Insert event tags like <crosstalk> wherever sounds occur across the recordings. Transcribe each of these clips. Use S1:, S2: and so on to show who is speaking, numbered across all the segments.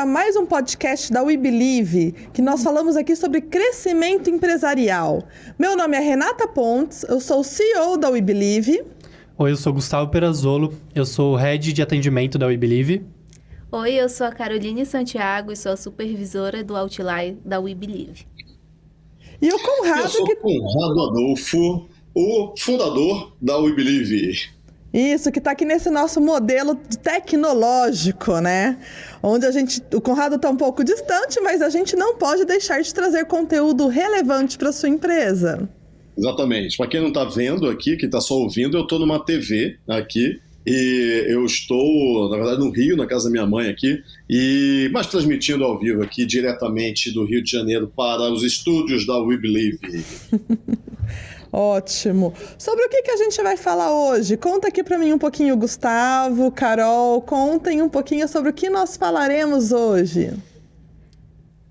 S1: a mais um podcast da We Believe, que nós falamos aqui sobre crescimento empresarial. Meu nome é Renata Pontes, eu sou o CEO da We Believe.
S2: Oi, eu sou Gustavo Perazolo, eu sou o Head de Atendimento da We Believe.
S3: Oi, eu sou a Caroline Santiago e sou a supervisora do Outline da We Believe.
S1: E o Conrado... Eu
S4: sou
S1: que...
S4: Conrado Adolfo, o fundador da We Believe.
S1: Isso, que está aqui nesse nosso modelo tecnológico, né? Onde a gente, o Conrado está um pouco distante, mas a gente não pode deixar de trazer conteúdo relevante para sua empresa.
S4: Exatamente. Para quem não está vendo aqui, que está só ouvindo, eu estou numa TV aqui e eu estou, na verdade, no Rio, na casa da minha mãe aqui, e mas transmitindo ao vivo aqui diretamente do Rio de Janeiro para os estúdios da We Believe. <laughs>
S1: Ótimo. Sobre o que, que a gente vai falar hoje? Conta aqui para mim um pouquinho, Gustavo, Carol, contem um pouquinho sobre o que nós falaremos hoje.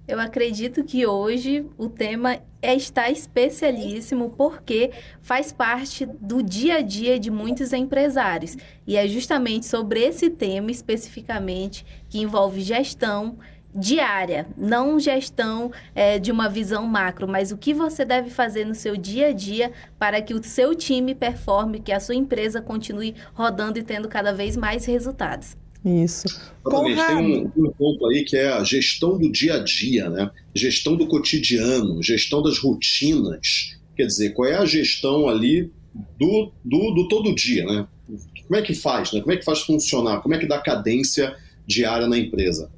S3: Eu acredito que hoje o tema é está especialíssimo porque faz parte do dia a dia de muitos empresários. E é justamente sobre esse tema especificamente que envolve gestão diária, não gestão é, de uma visão macro, mas o que você deve fazer no seu dia a dia para que o seu time performe, que a sua empresa continue rodando e tendo cada vez mais resultados.
S1: Isso.
S4: Exatamente. Tem um, um, ponto aí que é a gestão do dia a dia, né? Gestão do cotidiano, gestão das rotinas. Quer dizer, qual é a gestão ali do, do, do todo dia, né? Como é que faz, né? Como é que faz funcionar? Como é que dá cadência diária na empresa?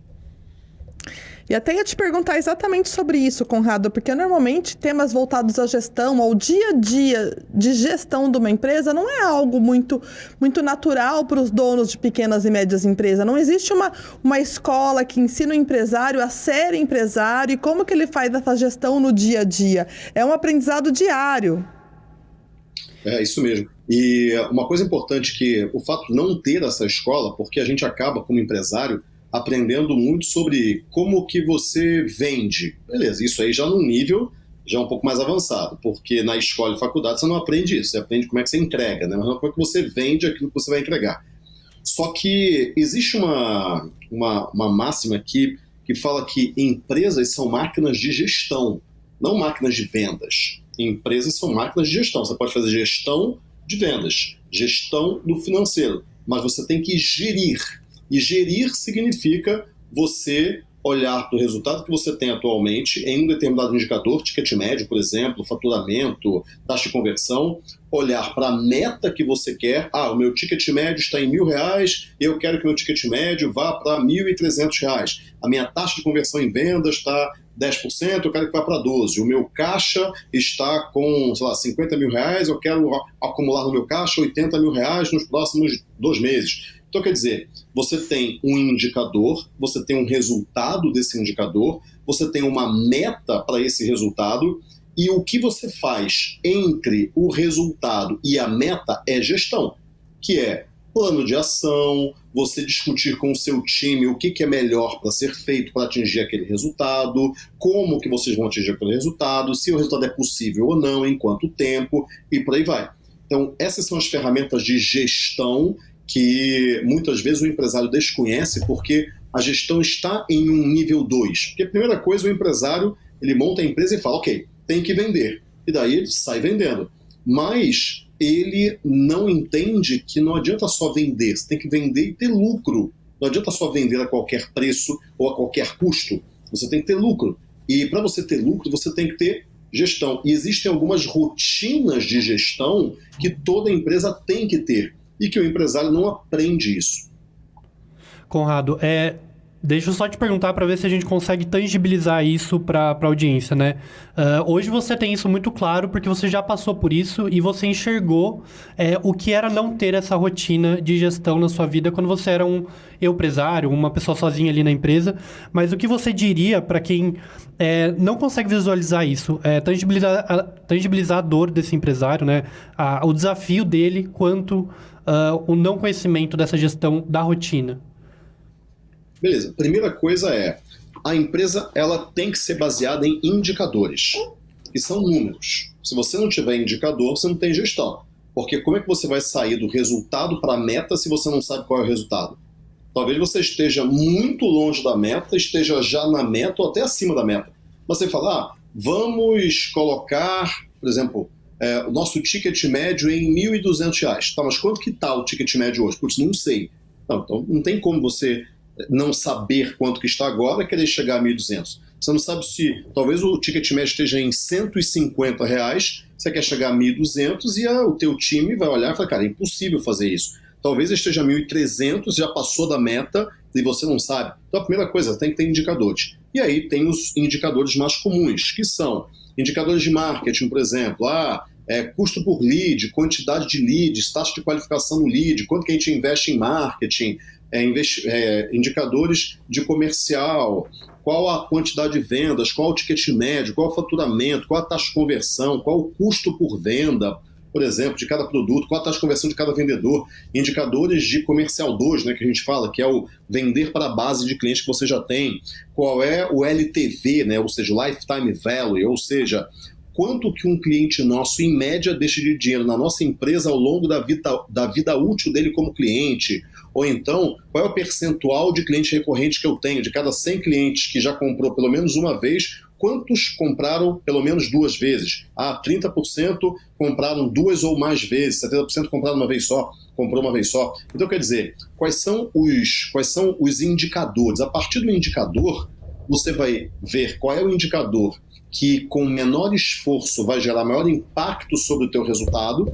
S1: E até ia te perguntar exatamente sobre isso, Conrado, porque normalmente temas voltados à gestão, ao dia a dia de gestão de uma empresa, não é algo muito, muito natural para os donos de pequenas e médias empresas. Não existe uma, uma escola que ensina o empresário a ser empresário e como que ele faz essa gestão no dia a dia. É um aprendizado diário.
S4: É isso mesmo. E uma coisa importante que o fato de não ter essa escola, porque a gente acaba como empresário aprendendo muito sobre como que você vende. Beleza, isso aí já num nível já um pouco mais avançado, porque na escola e faculdade você não aprende isso, você aprende como é que você entrega, né? mas como é que você vende aquilo que você vai entregar. Só que existe uma, uma, uma máxima aqui que fala que empresas são máquinas de gestão, não máquinas de vendas. Empresas são máquinas de gestão. Você pode fazer gestão de vendas, gestão do financeiro, mas você tem que gerir e gerir significa você olhar para o resultado que você tem atualmente em um determinado indicador, ticket médio, por exemplo, faturamento, taxa de conversão, olhar para a meta que você quer. Ah, o meu ticket médio está em mil reais, eu quero que o meu ticket médio vá para mil e trezentos reais. A minha taxa de conversão em vendas está 10%, eu quero que vá para 12%. O meu caixa está com, sei lá, 50 mil reais, eu quero acumular no meu caixa 80 mil reais nos próximos dois meses. Então, quer dizer, você tem um indicador, você tem um resultado desse indicador, você tem uma meta para esse resultado, e o que você faz entre o resultado e a meta é gestão, que é plano de ação, você discutir com o seu time o que, que é melhor para ser feito para atingir aquele resultado, como que vocês vão atingir aquele resultado, se o resultado é possível ou não, em quanto tempo, e por aí vai. Então, essas são as ferramentas de gestão que muitas vezes o empresário desconhece porque a gestão está em um nível 2. Porque a primeira coisa, o empresário ele monta a empresa e fala, ok, tem que vender. E daí ele sai vendendo. Mas ele não entende que não adianta só vender, você tem que vender e ter lucro. Não adianta só vender a qualquer preço ou a qualquer custo. Você tem que ter lucro. E para você ter lucro, você tem que ter gestão. E existem algumas rotinas de gestão que toda empresa tem que ter e que o empresário não aprende isso.
S2: Conrado, é, Deixa eu só te perguntar para ver se a gente consegue tangibilizar isso para a audiência, né? Uh, hoje você tem isso muito claro porque você já passou por isso e você enxergou é, o que era não ter essa rotina de gestão na sua vida quando você era um empresário, uma pessoa sozinha ali na empresa. Mas o que você diria para quem é, não consegue visualizar isso, é, tangibilizar, a, tangibilizar a dor desse empresário, né? A, o desafio dele quanto uh, o não conhecimento dessa gestão da rotina?
S4: Beleza. Primeira coisa é, a empresa ela tem que ser baseada em indicadores, que são números. Se você não tiver indicador, você não tem gestão. Porque como é que você vai sair do resultado para a meta se você não sabe qual é o resultado? Talvez você esteja muito longe da meta, esteja já na meta ou até acima da meta. Você fala, ah, vamos colocar, por exemplo, é, o nosso ticket médio em R$ 1.200. Tá, mas quanto que está o ticket médio hoje? Putz, não sei. Não, então não tem como você não saber quanto que está agora e querer chegar a 1.200. Você não sabe se talvez o ticket médio esteja em 150 reais, você quer chegar a 1.200 e a, o teu time vai olhar e falar, cara, é impossível fazer isso. Talvez esteja 1.300, já passou da meta e você não sabe. Então a primeira coisa, tem que ter indicadores. E aí tem os indicadores mais comuns, que são indicadores de marketing, por exemplo. Ah, é, custo por lead, quantidade de leads, taxa de qualificação no lead, quanto que a gente investe em marketing, é, investi é, indicadores de comercial, qual a quantidade de vendas, qual o ticket médio, qual o faturamento, qual a taxa de conversão, qual o custo por venda, por exemplo, de cada produto, qual a taxa de conversão de cada vendedor, indicadores de comercial 2, né, que a gente fala, que é o vender para a base de clientes que você já tem, qual é o LTV, né, ou seja, Lifetime Value, ou seja, quanto que um cliente nosso, em média, deixa de dinheiro na nossa empresa ao longo da vida, da vida útil dele como cliente, ou então, qual é o percentual de cliente recorrente que eu tenho? De cada 100 clientes que já comprou pelo menos uma vez, quantos compraram pelo menos duas vezes? Ah, 30% compraram duas ou mais vezes, 70% compraram uma vez só, comprou uma vez só. Então, quer dizer, quais são os, quais são os indicadores? A partir do indicador, você vai ver qual é o indicador que com menor esforço vai gerar maior impacto sobre o teu resultado.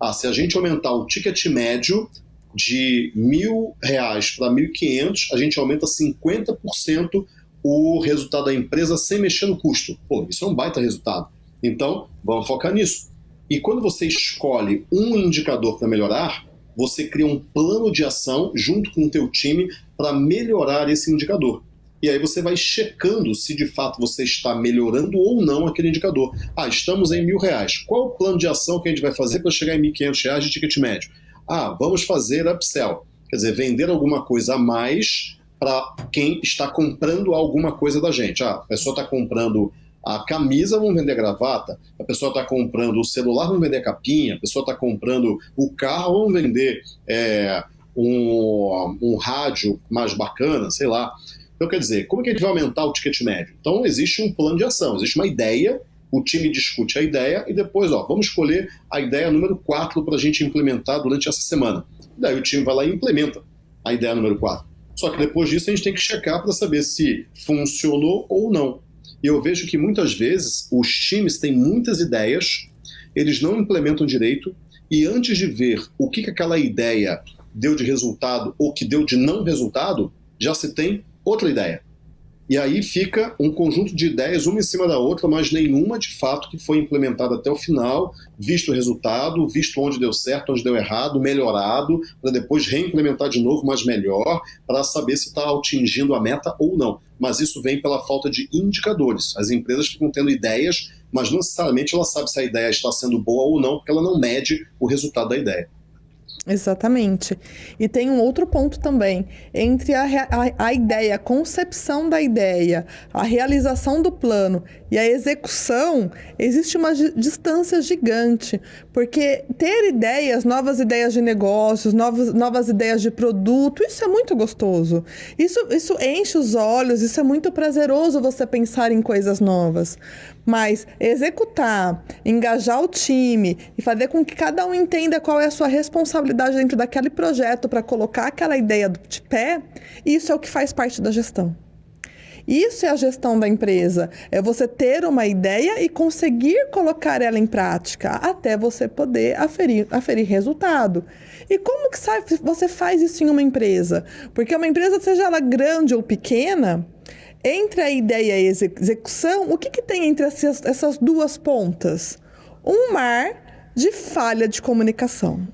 S4: Ah, se a gente aumentar o ticket médio de mil reais para mil quinhentos, a gente aumenta 50% o resultado da empresa sem mexer no custo. Pô, isso é um baita resultado. Então, vamos focar nisso. E quando você escolhe um indicador para melhorar, você cria um plano de ação junto com o teu time para melhorar esse indicador. E aí você vai checando se de fato você está melhorando ou não aquele indicador. Ah, estamos em mil reais. Qual o plano de ação que a gente vai fazer para chegar em mil quinhentos reais de ticket médio? Ah, vamos fazer upsell. Quer dizer, vender alguma coisa a mais para quem está comprando alguma coisa da gente. Ah, a pessoa está comprando a camisa, vamos vender a gravata. A pessoa está comprando o celular, vamos vender a capinha. A pessoa está comprando o carro, vamos vender é, um, um rádio mais bacana, sei lá. Então, quer dizer, como é que a gente vai aumentar o ticket médio? Então, existe um plano de ação, existe uma ideia, o time discute a ideia e depois, ó, vamos escolher a ideia número 4 para a gente implementar durante essa semana. Daí o time vai lá e implementa a ideia número 4. Só que depois disso a gente tem que checar para saber se funcionou ou não. E eu vejo que muitas vezes os times têm muitas ideias, eles não implementam direito, e antes de ver o que, que aquela ideia deu de resultado ou que deu de não resultado, já se tem outra ideia. E aí fica um conjunto de ideias, uma em cima da outra, mas nenhuma de fato que foi implementada até o final, visto o resultado, visto onde deu certo, onde deu errado, melhorado, para depois reimplementar de novo, mas melhor, para saber se está atingindo a meta ou não. Mas isso vem pela falta de indicadores. As empresas ficam tendo ideias, mas não necessariamente ela sabe se a ideia está sendo boa ou não, porque ela não mede o resultado da ideia.
S1: Exatamente. E tem um outro ponto também. Entre a, a, a, ideia, a concepção da ideia, a realização do plano e a execução, existe uma distância gigante. Porque ter ideias, novas ideias de negócios, novas, novas ideias de produto, isso é muito gostoso. Isso, isso enche os olhos, isso é muito prazeroso você pensar em coisas novas. Mas executar, engajar o time e fazer com que cada um entenda qual é a sua responsabilidade dentro daquele projeto para colocar aquela ideia de pé, isso é o que faz parte da gestão. Isso é a gestão da empresa. É você ter uma ideia e conseguir colocar ela em prática até você poder aferir, aferir resultado. E como que você faz isso em uma empresa? Porque uma empresa, seja ela grande ou pequena, entre a ideia e a execução, o que, que tem entre essas, duas pontas? Um mar de falha de comunicação.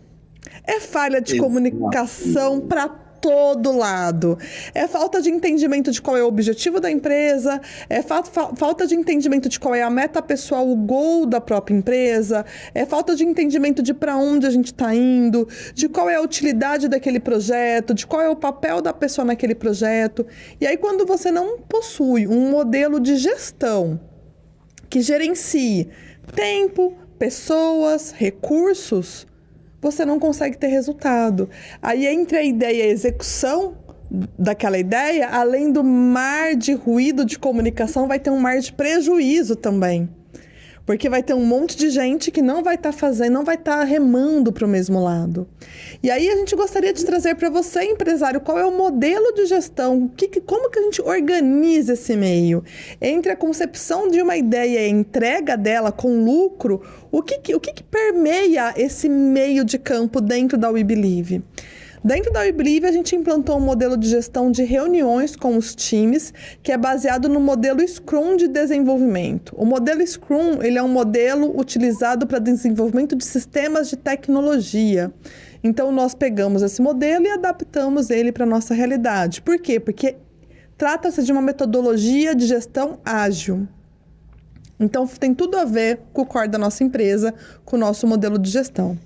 S1: É falha de Exato. comunicação para todo lado. É falta de entendimento de qual é o objetivo da empresa, é fa fa falta de entendimento de qual é a meta pessoal, o gol da própria empresa, é falta de entendimento de para onde a gente está indo, de qual é a utilidade daquele projeto, de qual é o papel da pessoa naquele projeto. E aí, quando você não possui um modelo de gestão que gerencie tempo, pessoas, recursos, você não consegue ter resultado. Aí entre a ideia e a execução, daquela ideia, além do mar de ruído de comunicação, vai ter um mar de prejuízo também. Porque vai ter um monte de gente que não vai estar tá fazendo, não vai estar tá remando para o mesmo lado. E aí a gente gostaria de trazer para você, empresário, qual é o modelo de gestão, que, como que a gente organiza esse meio? Entre a concepção de uma ideia e a entrega dela com lucro, o que, o que, que permeia esse meio de campo dentro da We Believe? Dentro da WeBelieve, a gente implantou um modelo de gestão de reuniões com os times, que é baseado no modelo Scrum de desenvolvimento. O modelo Scrum ele é um modelo utilizado para desenvolvimento de sistemas de tecnologia. Então, nós pegamos esse modelo e adaptamos ele para a nossa realidade. Por quê? Porque trata-se de uma metodologia de gestão ágil. Então, tem tudo a ver com o core da nossa empresa, com o nosso modelo de gestão.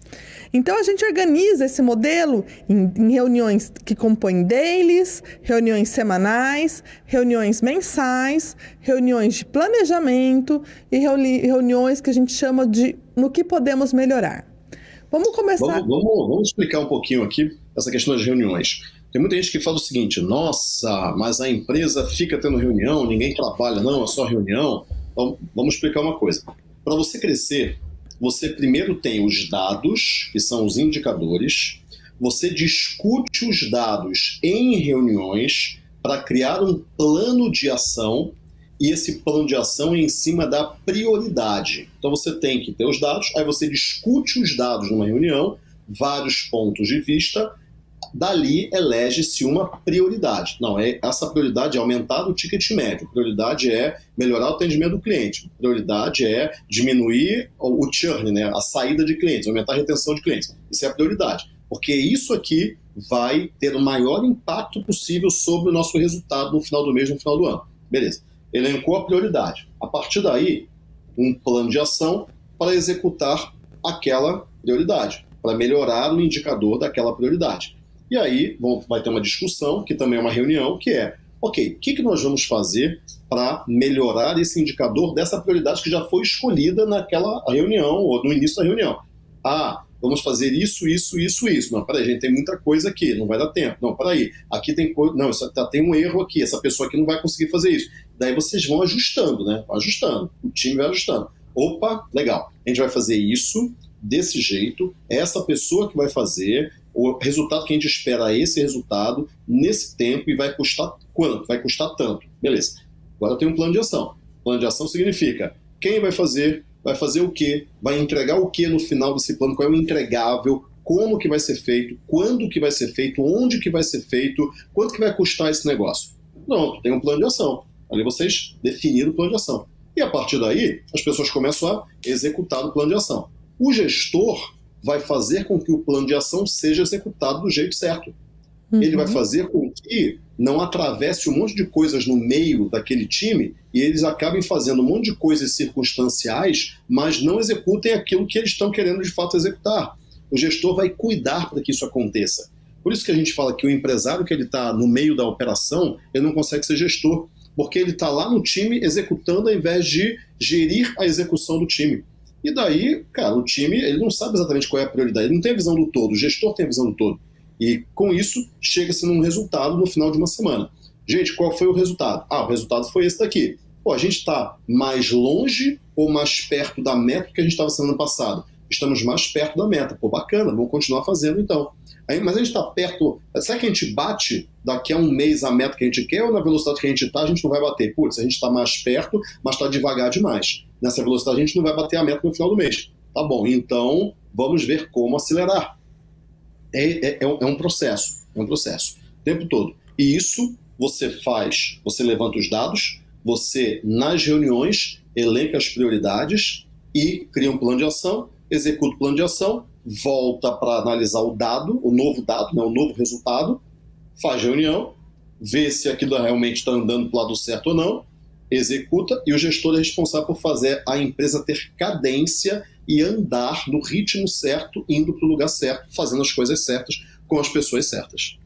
S1: Então a gente organiza esse modelo em, em reuniões que compõem dailies, reuniões semanais, reuniões mensais, reuniões de planejamento e reuni reuniões que a gente chama de no que podemos melhorar. Vamos começar.
S4: Vamos, vamos, vamos explicar um pouquinho aqui essa questão das reuniões. Tem muita gente que fala o seguinte: nossa, mas a empresa fica tendo reunião, ninguém trabalha, não, é só reunião. Então, vamos explicar uma coisa. Para você crescer, você primeiro tem os dados, que são os indicadores, você discute os dados em reuniões para criar um plano de ação e esse plano de ação é em cima da prioridade. Então você tem que ter os dados, aí você discute os dados numa reunião, vários pontos de vista, dali elege-se uma prioridade. Não, é essa prioridade é aumentar o ticket médio, prioridade é melhorar o atendimento do cliente, prioridade é diminuir o churn, né, a saída de clientes, aumentar a retenção de clientes. Isso é a prioridade, porque isso aqui vai ter o maior impacto possível sobre o nosso resultado no final do mês, no final do ano. Beleza. Elencou a prioridade. A partir daí, um plano de ação para executar aquela prioridade, para melhorar o indicador daquela prioridade. E aí vai ter uma discussão, que também é uma reunião, que é, ok, o que, que nós vamos fazer para melhorar esse indicador dessa prioridade que já foi escolhida naquela reunião ou no início da reunião? Ah, vamos fazer isso, isso, isso, isso. Não, peraí, gente, tem muita coisa aqui, não vai dar tempo. Não, peraí, aqui tem coisa. Não, isso, tá, tem um erro aqui, essa pessoa aqui não vai conseguir fazer isso. Daí vocês vão ajustando, né? Ajustando. O time vai ajustando. Opa, legal. A gente vai fazer isso desse jeito, essa pessoa que vai fazer, o resultado que a gente espera é esse resultado, nesse tempo, e vai custar quanto? Vai custar tanto. Beleza. Agora tem um plano de ação. Plano de ação significa quem vai fazer, vai fazer o quê, vai entregar o quê no final desse plano, qual é o entregável, como que vai ser feito, quando que vai ser feito, onde que vai ser feito, quanto que vai custar esse negócio. Pronto, tem um plano de ação. Ali vocês definiram o plano de ação. E a partir daí, as pessoas começam a executar o plano de ação. O gestor vai fazer com que o plano de ação seja executado do jeito certo. Uhum. Ele vai fazer com que não atravesse um monte de coisas no meio daquele time e eles acabem fazendo um monte de coisas circunstanciais, mas não executem aquilo que eles estão querendo de fato executar. O gestor vai cuidar para que isso aconteça. Por isso que a gente fala que o empresário que ele está no meio da operação, ele não consegue ser gestor, porque ele está lá no time executando ao invés de gerir a execução do time. E daí, cara, o time ele não sabe exatamente qual é a prioridade, ele não tem a visão do todo, o gestor tem a visão do todo. E com isso, chega-se num resultado no final de uma semana. Gente, qual foi o resultado? Ah, o resultado foi esse daqui. Pô, a gente está mais longe ou mais perto da meta que a gente estava sendo ano passado? Estamos mais perto da meta. Pô, bacana, vamos continuar fazendo então. Aí, mas a gente está perto. Será que a gente bate daqui a um mês a meta que a gente quer ou na velocidade que a gente está, a gente não vai bater? Putz, a gente está mais perto, mas está devagar demais nessa velocidade, a gente não vai bater a meta no final do mês. Tá bom, então vamos ver como acelerar. É, é, é, um, é um processo, é um processo, o tempo todo. E isso você faz, você levanta os dados, você, nas reuniões, elenca as prioridades e cria um plano de ação, executa o plano de ação, volta para analisar o dado, o novo dado, né, o novo resultado, faz reunião, vê se aquilo realmente está andando para o lado certo ou não, executa e o gestor é responsável por fazer a empresa ter cadência e andar no ritmo certo, indo para o lugar certo, fazendo as coisas certas com as pessoas certas.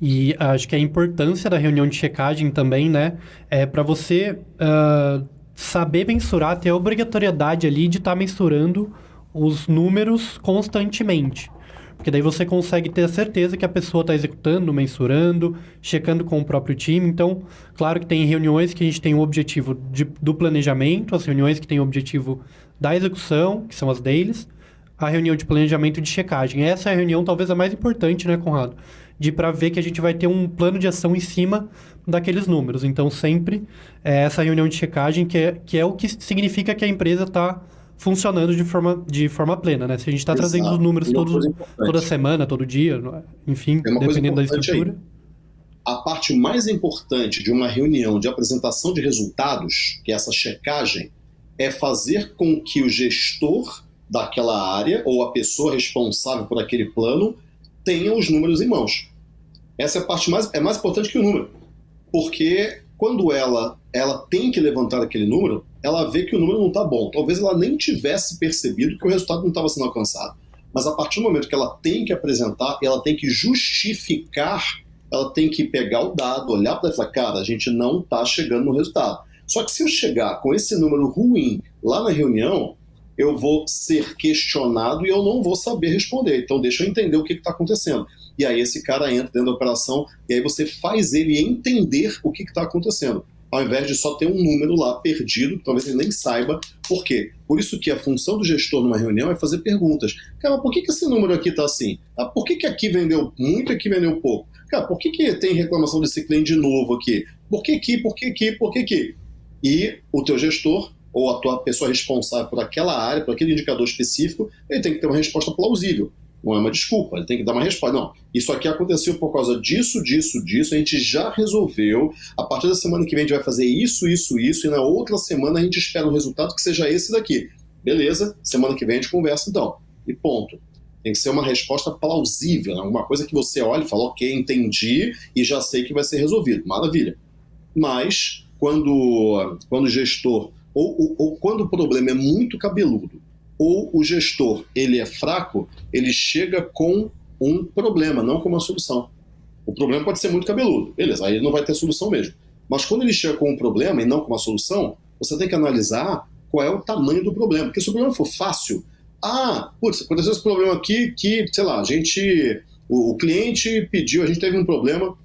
S2: E acho que a importância da reunião de checagem também, né, é para você uh, saber mensurar, ter a obrigatoriedade ali de estar tá mensurando os números constantemente. Porque daí você consegue ter a certeza que a pessoa está executando, mensurando, checando com o próprio time. Então, claro que tem reuniões que a gente tem o objetivo de, do planejamento, as reuniões que têm o objetivo da execução, que são as dailies, a reunião de planejamento e de checagem. Essa é a reunião talvez a mais importante, né, Conrado? De para ver que a gente vai ter um plano de ação em cima daqueles números. Então, sempre é essa reunião de checagem que é, que é o que significa que a empresa está funcionando de forma, de forma plena, né? Se a gente está trazendo os números todos, toda semana, todo dia, enfim, é dependendo da estrutura. Aí.
S4: A parte mais importante de uma reunião de apresentação de resultados, que é essa checagem, é fazer com que o gestor daquela área ou a pessoa responsável por aquele plano tenha os números em mãos. Essa é a parte mais é mais importante que o número, porque quando ela ela tem que levantar aquele número, ela vê que o número não está bom. Talvez ela nem tivesse percebido que o resultado não estava sendo alcançado. Mas a partir do momento que ela tem que apresentar, ela tem que justificar, ela tem que pegar o dado, olhar para e falar, cara, a gente não está chegando no resultado. Só que se eu chegar com esse número ruim lá na reunião, eu vou ser questionado e eu não vou saber responder. Então, deixa eu entender o que está acontecendo. E aí, esse cara entra dentro da operação e aí você faz ele entender o que está acontecendo, ao invés de só ter um número lá perdido, talvez ele nem saiba por quê. Por isso que a função do gestor numa reunião é fazer perguntas. Cara, por que, que esse número aqui está assim? Ah, por que, que aqui vendeu muito e aqui vendeu pouco? Cara, por que, que tem reclamação desse cliente de novo aqui? Por que aqui, por que aqui, por que aqui? E o teu gestor ou a tua pessoa responsável por aquela área, por aquele indicador específico, ele tem que ter uma resposta plausível. Não é uma desculpa, ele tem que dar uma resposta. Não, isso aqui aconteceu por causa disso, disso, disso, a gente já resolveu. A partir da semana que vem a gente vai fazer isso, isso, isso, e na outra semana a gente espera um resultado que seja esse daqui. Beleza, semana que vem a gente conversa então. E ponto. Tem que ser uma resposta plausível, né? alguma coisa que você olha e fala, ok, entendi e já sei que vai ser resolvido. Maravilha. Mas, quando, quando o gestor ou, ou, ou quando o problema é muito cabeludo, ou o gestor ele é fraco, ele chega com um problema, não com uma solução. O problema pode ser muito cabeludo, beleza, aí ele não vai ter solução mesmo. Mas quando ele chega com um problema e não com uma solução, você tem que analisar qual é o tamanho do problema. Porque se o problema for fácil, ah, putz, aconteceu esse problema aqui que, sei lá, a gente, o, o cliente pediu, a gente teve um problema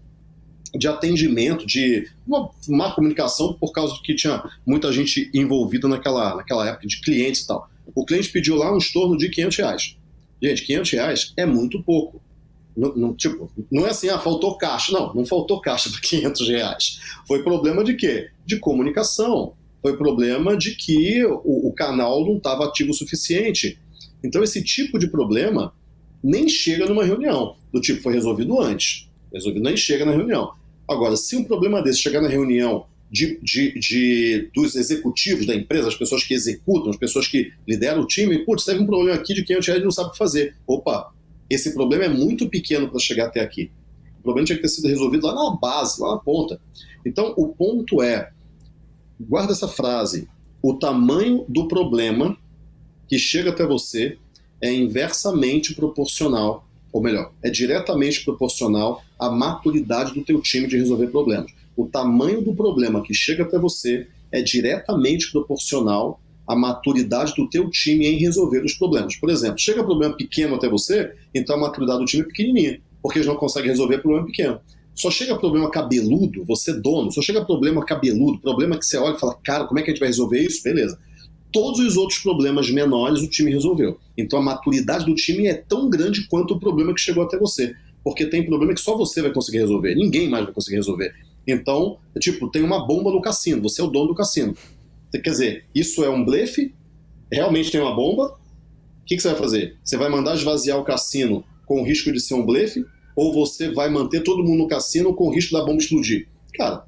S4: de atendimento, de uma má comunicação por causa que tinha muita gente envolvida naquela, naquela época, de clientes e tal. O cliente pediu lá um estorno de 500 reais. Gente, 500 reais é muito pouco. Não, não, tipo, não é assim, ah, faltou caixa. Não, não faltou caixa por 500 reais. Foi problema de quê? De comunicação. Foi problema de que o, o canal não estava ativo o suficiente. Então, esse tipo de problema nem chega numa reunião. Do tipo, foi resolvido antes. Resolvido nem chega na reunião. Agora, se um problema desse chegar na reunião de, de, de, dos executivos da empresa, as pessoas que executam, as pessoas que lideram o time, putz, teve um problema aqui de 500 reais e não sabe o que fazer. Opa, esse problema é muito pequeno para chegar até aqui. O problema tinha que ter sido resolvido lá na base, lá na ponta. Então, o ponto é, guarda essa frase, o tamanho do problema que chega até você é inversamente proporcional ou melhor, é diretamente proporcional à maturidade do teu time de resolver problemas. O tamanho do problema que chega até você é diretamente proporcional à maturidade do teu time em resolver os problemas. Por exemplo, chega um problema pequeno até você, então a maturidade do time é pequenininha, porque eles não conseguem resolver problema pequeno. Só chega problema cabeludo, você dono, só chega problema cabeludo, problema que você olha e fala, cara, como é que a gente vai resolver isso? Beleza todos os outros problemas menores o time resolveu. Então a maturidade do time é tão grande quanto o problema que chegou até você. Porque tem problema que só você vai conseguir resolver, ninguém mais vai conseguir resolver. Então, tipo, tem uma bomba no cassino, você é o dono do cassino. Quer dizer, isso é um blefe? Realmente tem uma bomba? O que, que você vai fazer? Você vai mandar esvaziar o cassino com o risco de ser um blefe? Ou você vai manter todo mundo no cassino com o risco da bomba explodir? Cara,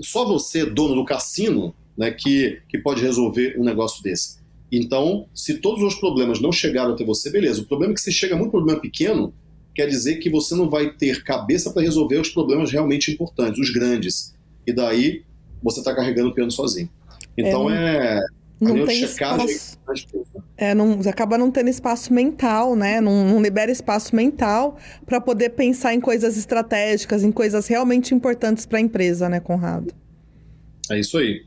S4: só você, dono do cassino, né, que, que pode resolver um negócio desse. Então, se todos os problemas não chegaram até você, beleza. O problema é que se chega muito problema pequeno, quer dizer que você não vai ter cabeça para resolver os problemas realmente importantes, os grandes. E daí você está carregando o piano sozinho. Então é. é
S1: não tem espaço. É, não, acaba não tendo espaço mental, né? Não, não libera espaço mental para poder pensar em coisas estratégicas, em coisas realmente importantes para a empresa, né, Conrado?
S4: É isso aí.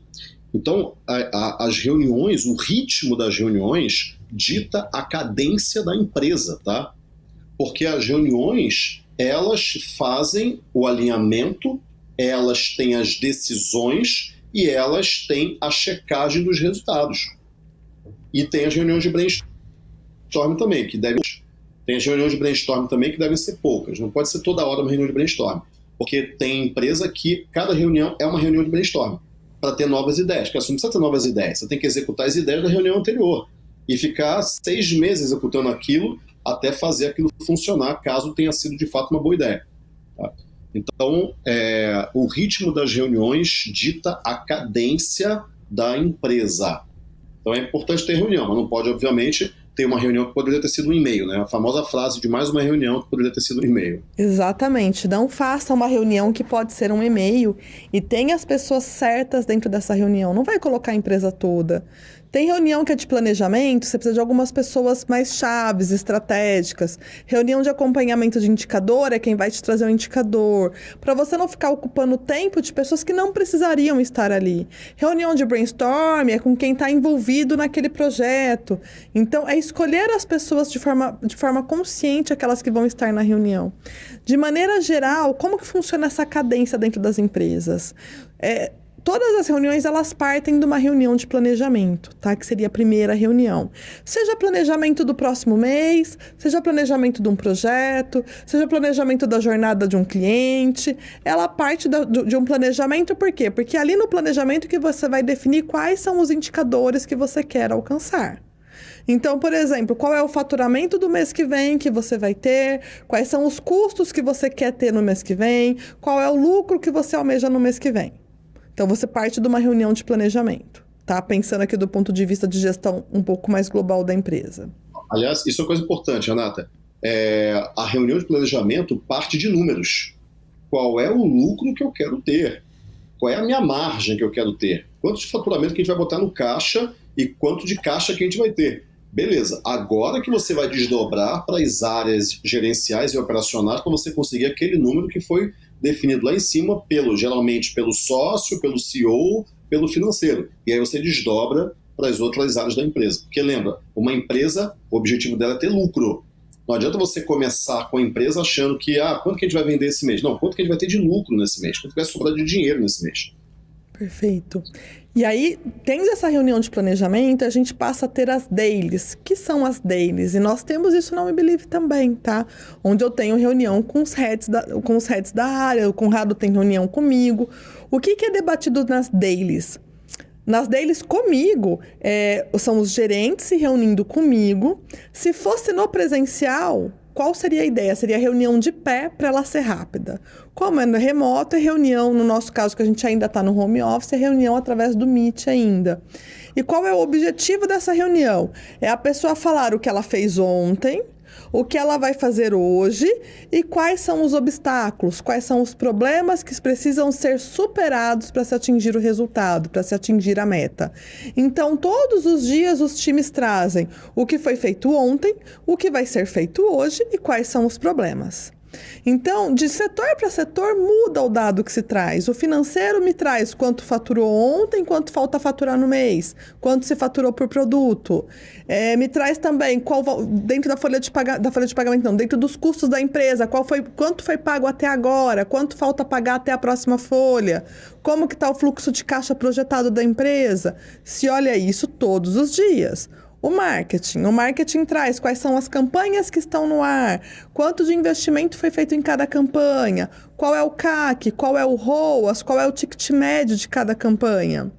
S4: Então, a, a, as reuniões, o ritmo das reuniões dita a cadência da empresa, tá? Porque as reuniões elas fazem o alinhamento, elas têm as decisões e elas têm a checagem dos resultados. E tem as reuniões de brainstorm também, que devem. Tem as reuniões de brainstorm também que devem ser poucas. Não pode ser toda hora uma reunião de brainstorm. Porque tem empresa que cada reunião é uma reunião de brainstorm para ter novas ideias. Porque você não precisa ter novas ideias, você tem que executar as ideias da reunião anterior e ficar seis meses executando aquilo até fazer aquilo funcionar, caso tenha sido de fato uma boa ideia. Tá? Então, é, o ritmo das reuniões dita a cadência da empresa. Então é importante ter reunião, mas não pode, obviamente, ter uma reunião que poderia ter sido um e-mail, né? A famosa frase de mais uma reunião que poderia ter sido um e-mail.
S1: Exatamente. Não faça uma reunião que pode ser um e-mail e tenha as pessoas certas dentro dessa reunião. Não vai colocar a empresa toda. Tem reunião que é de planejamento, você precisa de algumas pessoas mais chaves, estratégicas. Reunião de acompanhamento de indicador é quem vai te trazer o indicador. Para você não ficar ocupando tempo de pessoas que não precisariam estar ali. Reunião de brainstorm é com quem está envolvido naquele projeto. Então, é escolher as pessoas de forma, de forma consciente, aquelas que vão estar na reunião. De maneira geral, como que funciona essa cadência dentro das empresas? É, Todas as reuniões elas partem de uma reunião de planejamento, tá? Que seria a primeira reunião. Seja planejamento do próximo mês, seja planejamento de um projeto, seja planejamento da jornada de um cliente. Ela parte da, de um planejamento por quê? Porque é ali no planejamento que você vai definir quais são os indicadores que você quer alcançar. Então, por exemplo, qual é o faturamento do mês que vem que você vai ter? Quais são os custos que você quer ter no mês que vem? Qual é o lucro que você almeja no mês que vem? Então você parte de uma reunião de planejamento, tá? Pensando aqui do ponto de vista de gestão um pouco mais global da empresa.
S4: Aliás, isso é uma coisa importante, Renata. É, a reunião de planejamento parte de números. Qual é o lucro que eu quero ter? Qual é a minha margem que eu quero ter? Quanto de faturamento que a gente vai botar no caixa e quanto de caixa que a gente vai ter? Beleza, agora que você vai desdobrar para as áreas gerenciais e operacionais para você conseguir aquele número que foi definido lá em cima pelo geralmente pelo sócio, pelo CEO, pelo financeiro. E aí você desdobra para as outras áreas da empresa. Porque lembra, uma empresa, o objetivo dela é ter lucro. Não adianta você começar com a empresa achando que, ah, quanto que a gente vai vender esse mês? Não, quanto que a gente vai ter de lucro nesse mês? Quanto que vai sobrar de dinheiro nesse mês?
S1: Perfeito. E aí, tendo essa reunião de planejamento, a gente passa a ter as dailies. que são as dailies? E nós temos isso na We Believe também, tá? Onde eu tenho reunião com os heads da, com os heads da área, o Conrado tem reunião comigo. O que, que é debatido nas dailies? Nas dailies comigo, é, são os gerentes se reunindo comigo. Se fosse no presencial, qual seria a ideia? Seria reunião de pé para ela ser rápida. Como é remoto, é reunião, no nosso caso, que a gente ainda está no home office, é reunião através do Meet ainda. E qual é o objetivo dessa reunião? É a pessoa falar o que ela fez ontem, o que ela vai fazer hoje e quais são os obstáculos, quais são os problemas que precisam ser superados para se atingir o resultado, para se atingir a meta. Então, todos os dias os times trazem o que foi feito ontem, o que vai ser feito hoje e quais são os problemas. Então, de setor para setor, muda o dado que se traz. O financeiro me traz quanto faturou ontem, quanto falta faturar no mês, quanto se faturou por produto. É, me traz também qual dentro da folha de pagamento, da folha de pagamento, não, dentro dos custos da empresa, qual foi, quanto foi pago até agora, quanto falta pagar até a próxima folha, como que está o fluxo de caixa projetado da empresa. Se olha isso todos os dias. O marketing. O marketing traz quais são as campanhas que estão no ar, quanto de investimento foi feito em cada campanha, qual é o CAC, qual é o ROAS, qual é o ticket médio de cada campanha.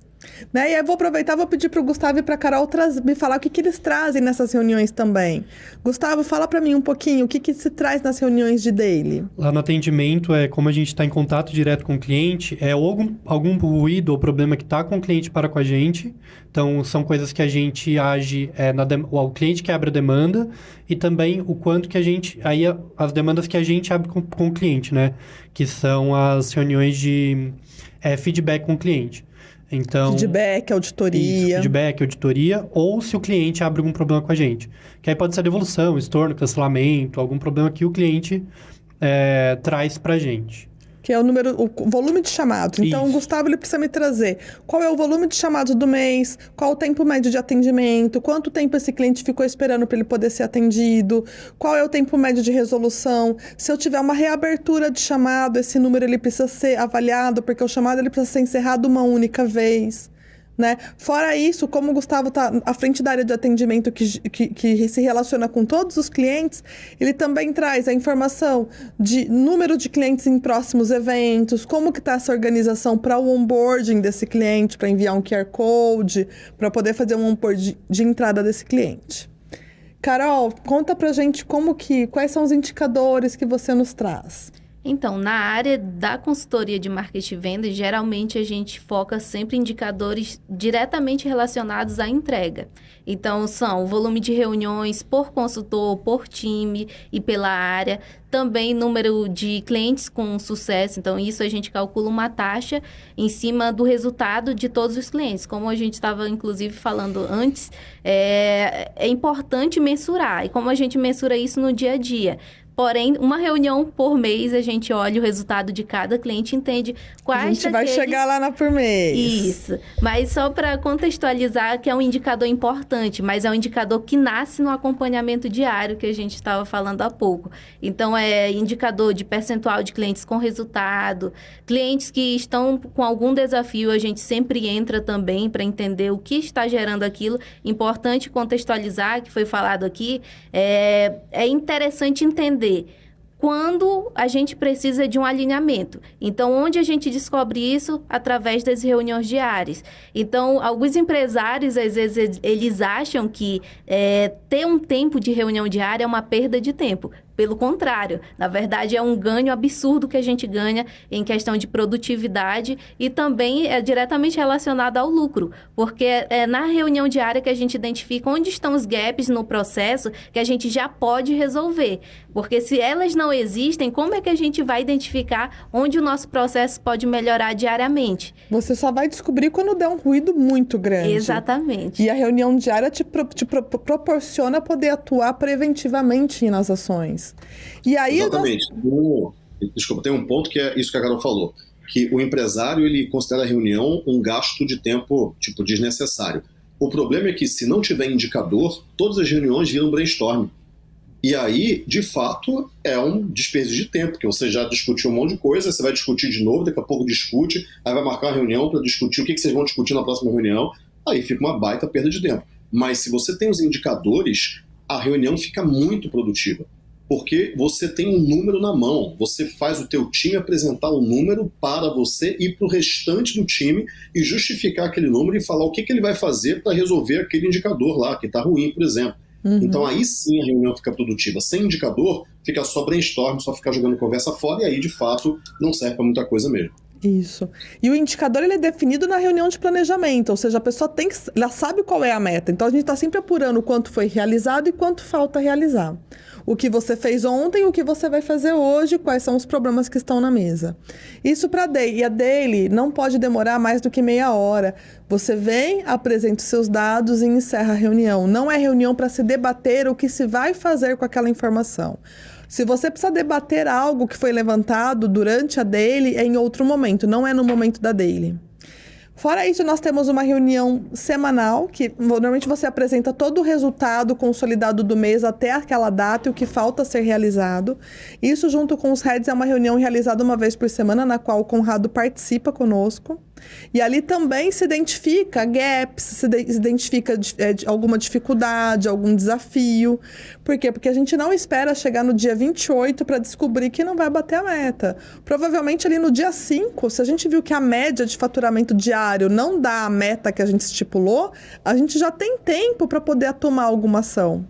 S1: Né? E aí vou aproveitar, vou pedir para o Gustavo e para a Carol me falar o que, que eles trazem nessas reuniões também. Gustavo, fala para mim um pouquinho o que, que se traz nas reuniões de daily.
S2: Lá no atendimento, é como a gente está em contato direto com o cliente, é algum, algum ruído ou problema que está com o cliente para com a gente. Então, são coisas que a gente age, é, na o cliente que abre a demanda e também o quanto que a gente, aí as demandas que a gente abre com, com o cliente, né? Que são as reuniões de é, feedback com o cliente. Então,
S1: feedback, auditoria. Isso,
S2: feedback, auditoria, ou se o cliente abre algum problema com a gente. Que aí pode ser devolução, estorno, cancelamento, algum problema que o cliente é, traz para a gente.
S1: Que é o número, o volume de chamados. Então, o Gustavo ele precisa me trazer qual é o volume de chamados do mês, qual o tempo médio de atendimento, quanto tempo esse cliente ficou esperando para ele poder ser atendido, qual é o tempo médio de resolução. Se eu tiver uma reabertura de chamado, esse número ele precisa ser avaliado, porque o chamado ele precisa ser encerrado uma única vez. Né? Fora isso, como o Gustavo está à frente da área de atendimento que, que, que, se relaciona com todos os clientes, ele também traz a informação de número de clientes em próximos eventos, como que está essa organização para o onboarding desse cliente, para enviar um QR Code, para poder fazer um onboarding de entrada desse cliente. Carol, conta pra gente como que, quais são os indicadores que você nos traz.
S3: Então, na área da consultoria de marketing e venda, geralmente a gente foca sempre em indicadores diretamente relacionados à entrega. Então, são o volume de reuniões por consultor, por time e pela área. Também número de clientes com sucesso. Então, isso a gente calcula uma taxa em cima do resultado de todos os clientes. Como a gente estava, inclusive, falando antes, é, é importante mensurar. E como a gente mensura isso no dia a dia? Porém, uma reunião por mês, a gente olha o resultado de cada cliente, entende quais
S1: A gente vai chegar lá na por mês.
S3: Isso. Mas só para contextualizar que é um indicador importante, mas é um indicador que nasce no acompanhamento diário que a gente estava falando há pouco. Então, é indicador de percentual de clientes com resultado, clientes que estão com algum desafio, a gente sempre entra também para entender o que está gerando aquilo. Importante contextualizar, que foi falado aqui, é, é interessante entender entender quando a gente precisa de um alinhamento. Então, onde a gente descobre isso? Através das reuniões diárias. Então, alguns empresários, às vezes, eles acham que é, ter um tempo de reunião diária é uma perda de tempo. Pelo contrário, na verdade é um ganho absurdo que a gente ganha em questão de produtividade e também é diretamente relacionado ao lucro, porque é na reunião diária que a gente identifica onde estão os gaps no processo que a gente já pode resolver. Porque se elas não existem, como é que a gente vai identificar onde o nosso processo pode melhorar diariamente?
S1: Você só vai descobrir quando der um ruído muito grande.
S3: Exatamente.
S1: E a reunião diária te, pro, te pro, proporciona poder atuar preventivamente nas ações.
S4: E aí Exatamente. Nós... Desculpa, tem um ponto que é isso que a Carol falou, que o empresário ele considera a reunião um gasto de tempo tipo desnecessário. O problema é que se não tiver indicador, todas as reuniões viram brainstorm. E aí, de fato, é um desperdício de tempo, porque você já discutiu um monte de coisa, você vai discutir de novo, daqui a pouco discute, aí vai marcar uma reunião para discutir o que, que vocês vão discutir na próxima reunião, aí fica uma baita perda de tempo. Mas se você tem os indicadores, a reunião fica muito produtiva porque você tem um número na mão. Você faz o teu time apresentar o um número para você e para o restante do time e justificar aquele número e falar o que, que ele vai fazer para resolver aquele indicador lá, que está ruim, por exemplo. Uhum. Então aí sim a reunião fica produtiva. Sem indicador, fica só brainstorm, só ficar jogando conversa fora e aí de fato não serve para muita coisa mesmo.
S1: Isso. E o indicador ele é definido na reunião de planejamento, ou seja, a pessoa tem que, ela sabe qual é a meta. Então a gente está sempre apurando quanto foi realizado e quanto falta realizar o que você fez ontem, o que você vai fazer hoje, quais são os problemas que estão na mesa. Isso para daily. E a daily não pode demorar mais do que meia hora. Você vem, apresenta os seus dados e encerra a reunião. Não é reunião para se debater o que se vai fazer com aquela informação. Se você precisa debater algo que foi levantado durante a daily, é em outro momento, não é no momento da daily. Fora isso, nós temos uma reunião semanal, que normalmente você apresenta todo o resultado consolidado do mês até aquela data e o que falta ser realizado. Isso, junto com os heads, é uma reunião realizada uma vez por semana, na qual o Conrado participa conosco. E ali também se identifica gaps, se, de, se identifica é, alguma dificuldade, algum desafio. Por quê? Porque a gente não espera chegar no dia 28 para descobrir que não vai bater a meta. Provavelmente ali no dia 5, se a gente viu que a média de faturamento diário não dá a meta que a gente estipulou, a gente já tem tempo para poder tomar alguma ação.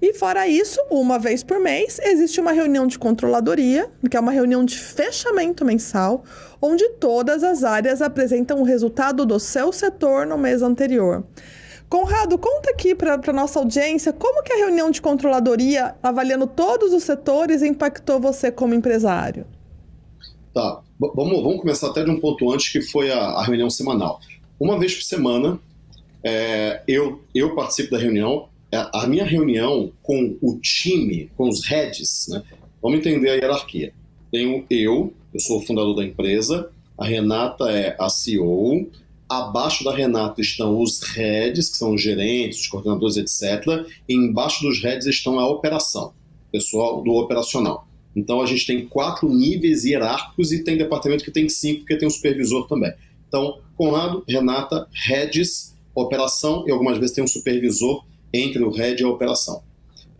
S1: E fora isso, uma vez por mês, existe uma reunião de controladoria, que é uma reunião de fechamento mensal, onde todas as áreas apresentam o resultado do seu setor no mês anterior. Conrado, conta aqui para a nossa audiência como que a reunião de controladoria, avaliando todos os setores, impactou você como empresário.
S4: Tá, vamos, vamos começar até de um ponto antes, que foi a, a reunião semanal. Uma vez por semana, é, eu, eu participo da reunião, é, a minha reunião com o time, com os heads, né? Vamos entender a hierarquia. Tenho eu, Eu sou o fundador da empresa, a Renata é a CEO, abaixo da Renata estão os heads, que são os gerentes, os coordenadores, etc. E embaixo dos heads estão a operação, pessoal do operacional. Então a gente tem quatro níveis hierárquicos e tem departamento que tem cinco, porque tem um supervisor também. Então, Conrado, Renata, heads, operação e algumas vezes tem um supervisor entre o head e a operação.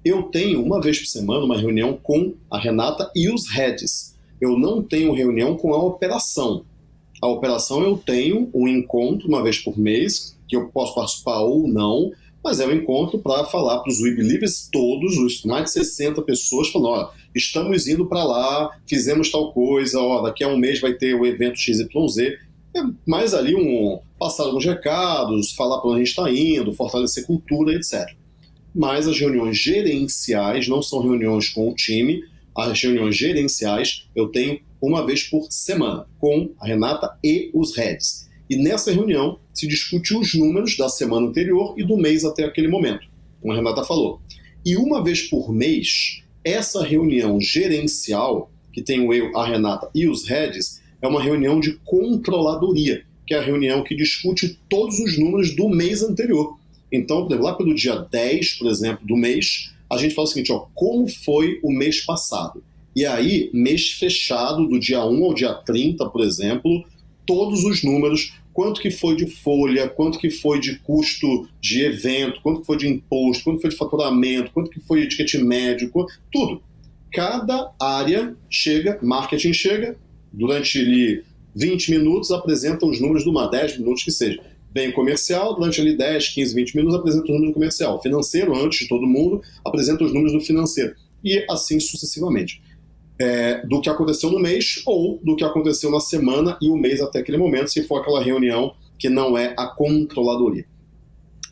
S4: Eu tenho uma vez por semana uma reunião com a Renata e os heads. Eu não tenho reunião com a operação. A operação eu tenho um encontro uma vez por mês, que eu posso participar ou não, mas é um encontro para falar para os We Believers todos, os mais de 60 pessoas, falando, ó, estamos indo para lá, fizemos tal coisa, ó, daqui a um mês vai ter o evento XYZ. É mais ali um passar alguns recados, falar para onde a gente está indo, fortalecer cultura, etc. Mas as reuniões gerenciais não são reuniões com o time, as reuniões gerenciais eu tenho uma vez por semana, com a Renata e os heads. E nessa reunião se discute os números da semana anterior e do mês até aquele momento, como a Renata falou. E uma vez por mês, essa reunião gerencial, que tem o eu, a Renata e os heads, é uma reunião de controladoria, que é a reunião que discute todos os números do mês anterior. Então, por exemplo, lá pelo dia 10, por exemplo, do mês, a gente fala o seguinte, ó, como foi o mês passado? E aí, mês fechado, do dia 1 ao dia 30, por exemplo, todos os números, quanto que foi de folha, quanto que foi de custo de evento, quanto que foi de imposto, quanto foi de faturamento, quanto que foi de ticket médio, tudo. Cada área chega, marketing chega, durante ali 20 minutos apresenta os números de uma 10 minutos que seja. Bem comercial, durante ali 10, 15, 20 minutos apresenta os números do comercial. Financeiro, antes de todo mundo, apresenta os números do financeiro. E assim sucessivamente é, do que aconteceu no mês ou do que aconteceu na semana e o mês até aquele momento, se for aquela reunião que não é a controladoria.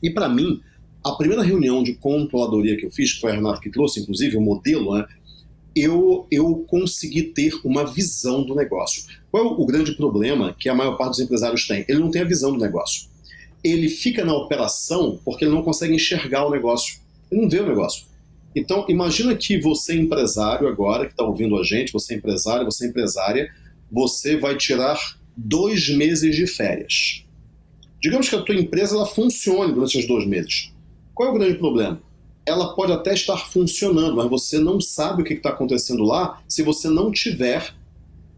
S4: E para mim, a primeira reunião de controladoria que eu fiz, que foi a Renata que trouxe, inclusive, o modelo, né, eu, eu consegui ter uma visão do negócio. Qual é o grande problema que a maior parte dos empresários tem? Ele não tem a visão do negócio. Ele fica na operação porque ele não consegue enxergar o negócio. Ele não vê o negócio. Então, imagina que você empresário agora, que está ouvindo a gente, você é empresário, você é empresária, você vai tirar dois meses de férias. Digamos que a tua empresa ela funcione durante esses dois meses. Qual é o grande problema? Ela pode até estar funcionando, mas você não sabe o que está acontecendo lá se você não tiver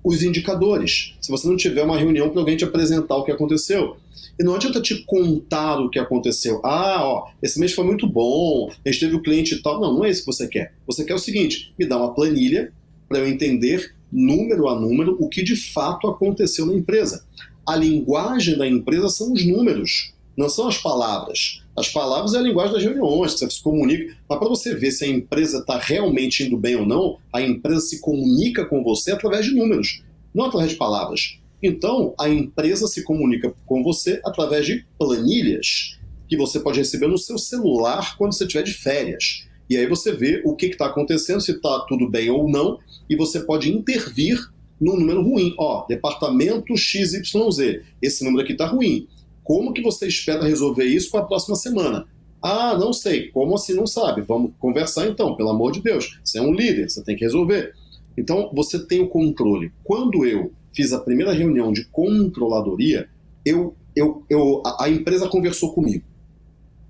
S4: os indicadores, se você não tiver uma reunião para alguém te apresentar o que aconteceu. E não adianta te contar o que aconteceu. Ah, ó, esse mês foi muito bom, a gente teve o cliente e tal. Não, não é isso que você quer. Você quer o seguinte: me dá uma planilha para eu entender, número a número, o que de fato aconteceu na empresa. A linguagem da empresa são os números, não são as palavras. As palavras é a linguagem das reuniões, você se comunica. Mas para você ver se a empresa está realmente indo bem ou não, a empresa se comunica com você através de números, não através de palavras. Então, a empresa se comunica com você através de planilhas que você pode receber no seu celular quando você estiver de férias. E aí você vê o que está acontecendo, se está tudo bem ou não, e você pode intervir no número ruim. Ó, departamento XYZ, esse número aqui está ruim. Como que você espera resolver isso para a próxima semana? Ah, não sei. Como assim não sabe? Vamos conversar então, pelo amor de Deus. Você é um líder, você tem que resolver. Então, você tem o controle. Quando eu fiz a primeira reunião de controladoria, eu, eu, eu, a, a empresa conversou comigo.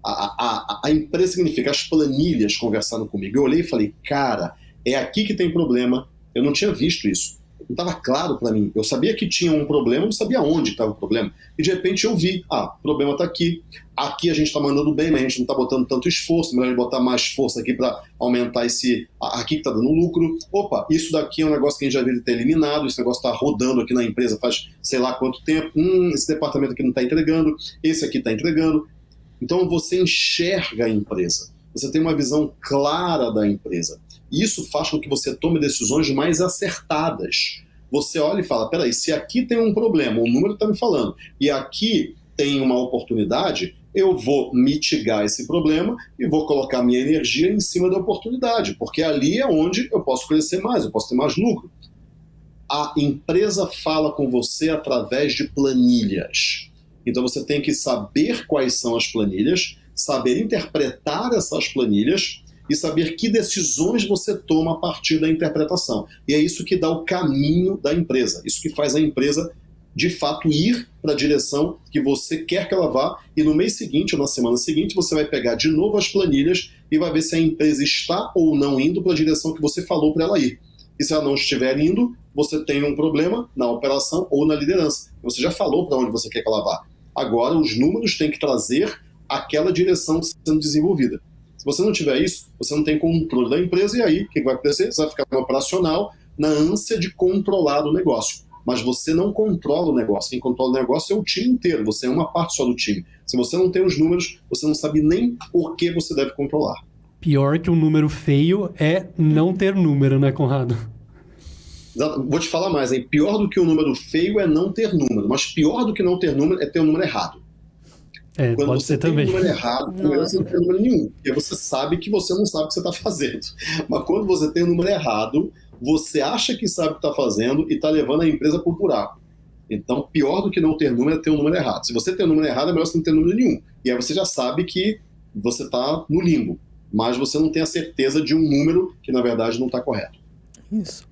S4: A, a, a, empresa significa as planilhas conversaram comigo. Eu olhei e falei, cara, é aqui que tem problema. Eu não tinha visto isso não estava claro para mim. Eu sabia que tinha um problema, não sabia onde estava o problema. E de repente eu vi, ah, o problema está aqui. Aqui a gente está mandando bem, mas a gente não está botando tanto esforço, melhor botar mais força aqui para aumentar esse. Aqui que está dando lucro. Opa, isso daqui é um negócio que a gente já deveria ter eliminado, esse negócio está rodando aqui na empresa faz sei lá quanto tempo. Hum, esse departamento aqui não está entregando, esse aqui está entregando. Então você enxerga a empresa. Você tem uma visão clara da empresa. Isso faz com que você tome decisões mais acertadas. Você olha e fala: peraí, se aqui tem um problema, o número está me falando, e aqui tem uma oportunidade, eu vou mitigar esse problema e vou colocar minha energia em cima da oportunidade, porque ali é onde eu posso crescer mais, eu posso ter mais lucro. A empresa fala com você através de planilhas. Então você tem que saber quais são as planilhas, saber interpretar essas planilhas e saber que decisões você toma a partir da interpretação. E é isso que dá o caminho da empresa, isso que faz a empresa de fato ir para a direção que você quer que ela vá, e no mês seguinte ou na semana seguinte você vai pegar de novo as planilhas e vai ver se a empresa está ou não indo para a direção que você falou para ela ir. E se ela não estiver indo, você tem um problema na operação ou na liderança. Você já falou para onde você quer que ela vá. Agora, os números têm que trazer aquela direção sendo desenvolvida. Se você não tiver isso, você não tem controle da empresa e aí o que vai acontecer? Você vai ficar no operacional na ânsia de controlar o negócio. Mas você não controla o negócio. Quem controla o negócio é o time inteiro. Você é uma parte só do time. Se você não tem os números, você não sabe nem por que você deve controlar.
S2: Pior que um número feio é não ter número, né, Conrado?
S4: Vou te falar mais, hein? Pior do que um número feio é não ter número, mas pior do que não ter número é ter um número errado.
S2: É, Quando pode
S4: você
S2: ser
S4: tem
S2: também.
S4: um número errado, você não tem número nenhum, porque você sabe que você não sabe o que você está fazendo. Mas quando você tem um número errado, você acha que sabe o que está fazendo e está levando a empresa por buraco. Então, pior do que não ter número é ter um número errado. Se você tem um número errado, é melhor você não ter número nenhum. E aí você já sabe que você está no limbo, mas você não tem a certeza de um número que, na verdade, não está correto.
S1: Isso.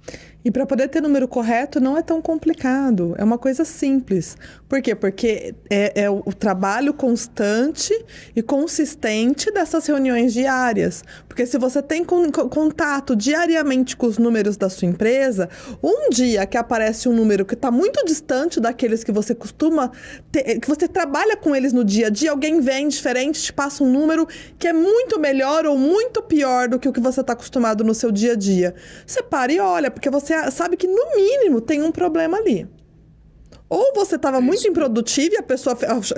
S1: E para poder ter número correto não é tão complicado, é uma coisa simples. Por quê? Porque é, é, o trabalho constante e consistente dessas reuniões diárias. Porque se você tem con contato diariamente com os números da sua empresa, um dia que aparece um número que está muito distante daqueles que você costuma ter, que você trabalha com eles no dia a dia, alguém vem diferente, te passa um número que é muito melhor ou muito pior do que o que você está acostumado no seu dia a dia. Você para e olha, porque você sabe que no mínimo tem um problema ali. Ou você estava muito improdutivo e a pessoa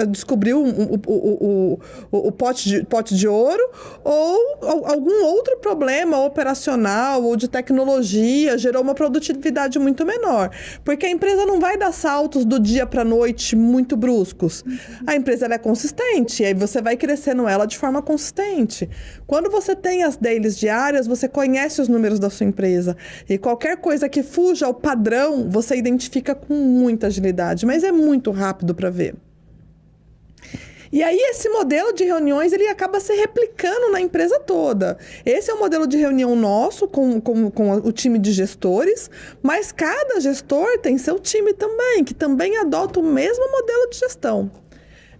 S1: descobriu o, o, o, o, pote, de, pote de ouro, ou algum outro problema operacional ou de tecnologia gerou uma produtividade muito menor. Porque a empresa não vai dar saltos do dia para a noite muito bruscos. A empresa é consistente, e aí você vai crescendo ela de forma consistente. Quando você tem as dailies diárias, você conhece os números da sua empresa. E qualquer coisa que fuja ao padrão, você identifica com muita agilidade mas é muito rápido para ver. E aí esse modelo de reuniões ele acaba se replicando na empresa toda. Esse é o modelo de reunião nosso com, com, com o time de gestores, mas cada gestor tem seu time também, que também adota o mesmo modelo de gestão.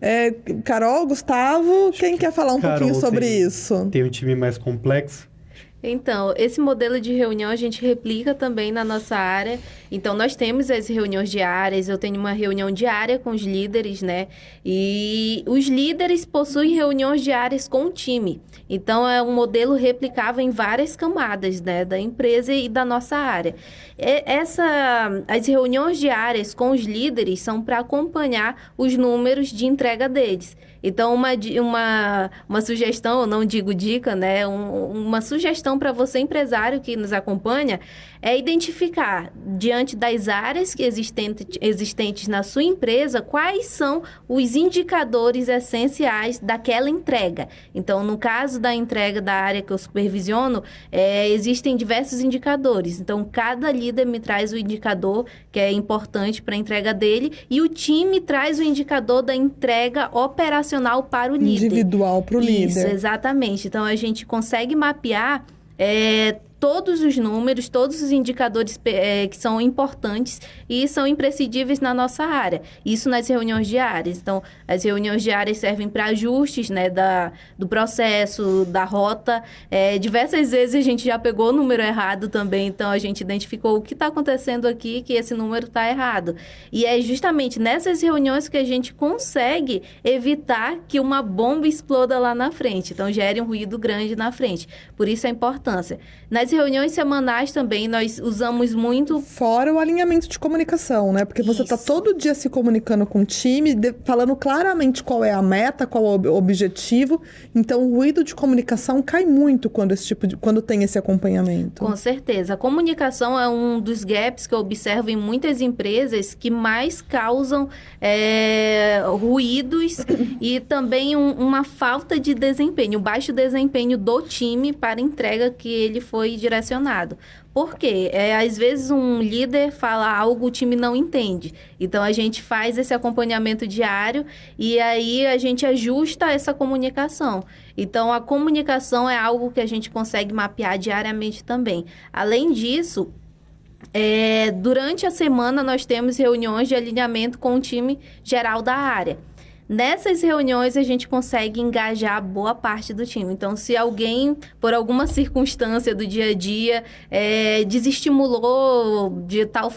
S1: É, Carol, Gustavo, quem quer falar um Carol pouquinho sobre
S2: tem,
S1: isso?
S2: Tem um time mais complexo.
S3: Então, esse modelo de reunião a gente replica também na nossa área. Então, nós temos as reuniões diárias, eu tenho uma reunião diária com os líderes, né? E os líderes possuem reuniões diárias com o time. Então, é um modelo replicável em várias camadas, né? Da empresa e da nossa área. Essa, as reuniões diárias com os líderes são para acompanhar os números de entrega deles. Então, uma, uma, uma sugestão, eu não digo dica, né? Um, uma sugestão para você, empresário que nos acompanha, é identificar, diante das áreas que existente, existentes na sua empresa, quais são os indicadores essenciais daquela entrega. Então, no caso da entrega da área que eu supervisiono, é, existem diversos indicadores. Então, cada líder me traz o indicador que é importante para a entrega dele e o time traz o indicador da entrega operacional para o líder.
S1: Individual para o líder.
S3: Isso, exatamente. Então, a gente consegue mapear é, todos os números, todos os indicadores é, que são importantes e são imprescindíveis na nossa área. Isso nas reuniões diárias. Então, as reuniões diárias servem para ajustes né, da, do processo, da rota. É, diversas vezes a gente já pegou o número errado também, então a gente identificou o que está acontecendo aqui, que esse número está errado. E é justamente nessas reuniões que a gente consegue evitar que uma bomba exploda lá na frente. Então, gere um ruído grande na frente. Por isso a importância. Nas nas reuniões semanais também nós usamos muito.
S1: Fora o alinhamento de comunicação, né? Porque você está todo dia se comunicando com o time, falando claramente qual é a meta, qual é o objetivo. Então o ruído de comunicação cai muito quando esse tipo de, quando tem esse acompanhamento.
S3: Com certeza. A comunicação é um dos gaps que eu observo em muitas empresas que mais causam é, ruídos <coughs> e também um, uma falta de desempenho, baixo desempenho do time para entrega que ele foi direcionado. Por quê? É, às vezes um líder fala algo, o time não entende. Então a gente faz esse acompanhamento diário e aí a gente ajusta essa comunicação. Então a comunicação é algo que a gente consegue mapear diariamente também. Além disso, é, durante a semana nós temos reuniões de alinhamento com o time geral da área. Nessas reuniões a gente consegue engajar boa parte do time. Então, se alguém, por alguma circunstância do dia a dia, é, desestimulou de tal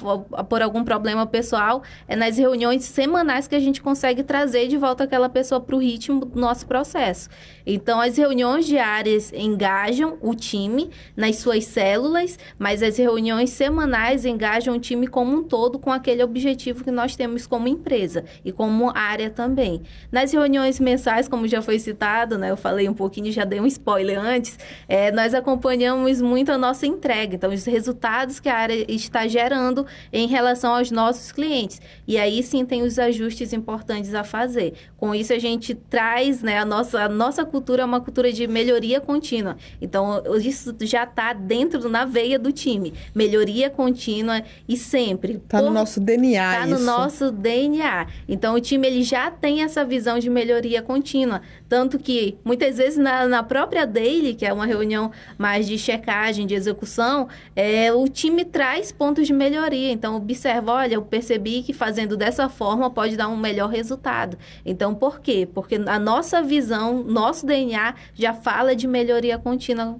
S3: por algum problema pessoal, é nas reuniões semanais que a gente consegue trazer de volta aquela pessoa para o ritmo do nosso processo. Então, as reuniões diárias engajam o time nas suas células, mas as reuniões semanais engajam o time como um todo com aquele objetivo que nós temos como empresa e como área também. Nas reuniões mensais, como já foi citado, né, eu falei um pouquinho, já dei um spoiler antes, é, nós acompanhamos muito a nossa entrega, então os resultados que a área está gerando em relação aos nossos clientes. E aí sim tem os ajustes importantes a fazer. Com isso a gente traz, né, a nossa, a nossa cultura é uma cultura de melhoria contínua. Então isso já está dentro na veia do time, melhoria contínua e sempre.
S1: Está no nosso DNA.
S3: Está no nosso DNA. Então o time ele já tem essa visão de melhoria contínua. Tanto que, muitas vezes, na, na própria daily, que é uma reunião mais de checagem, de execução, é, o time traz pontos de melhoria. Então, observa, olha, eu percebi que fazendo dessa forma pode dar um melhor resultado. Então, por quê? Porque a nossa visão, nosso DNA já fala de melhoria contínua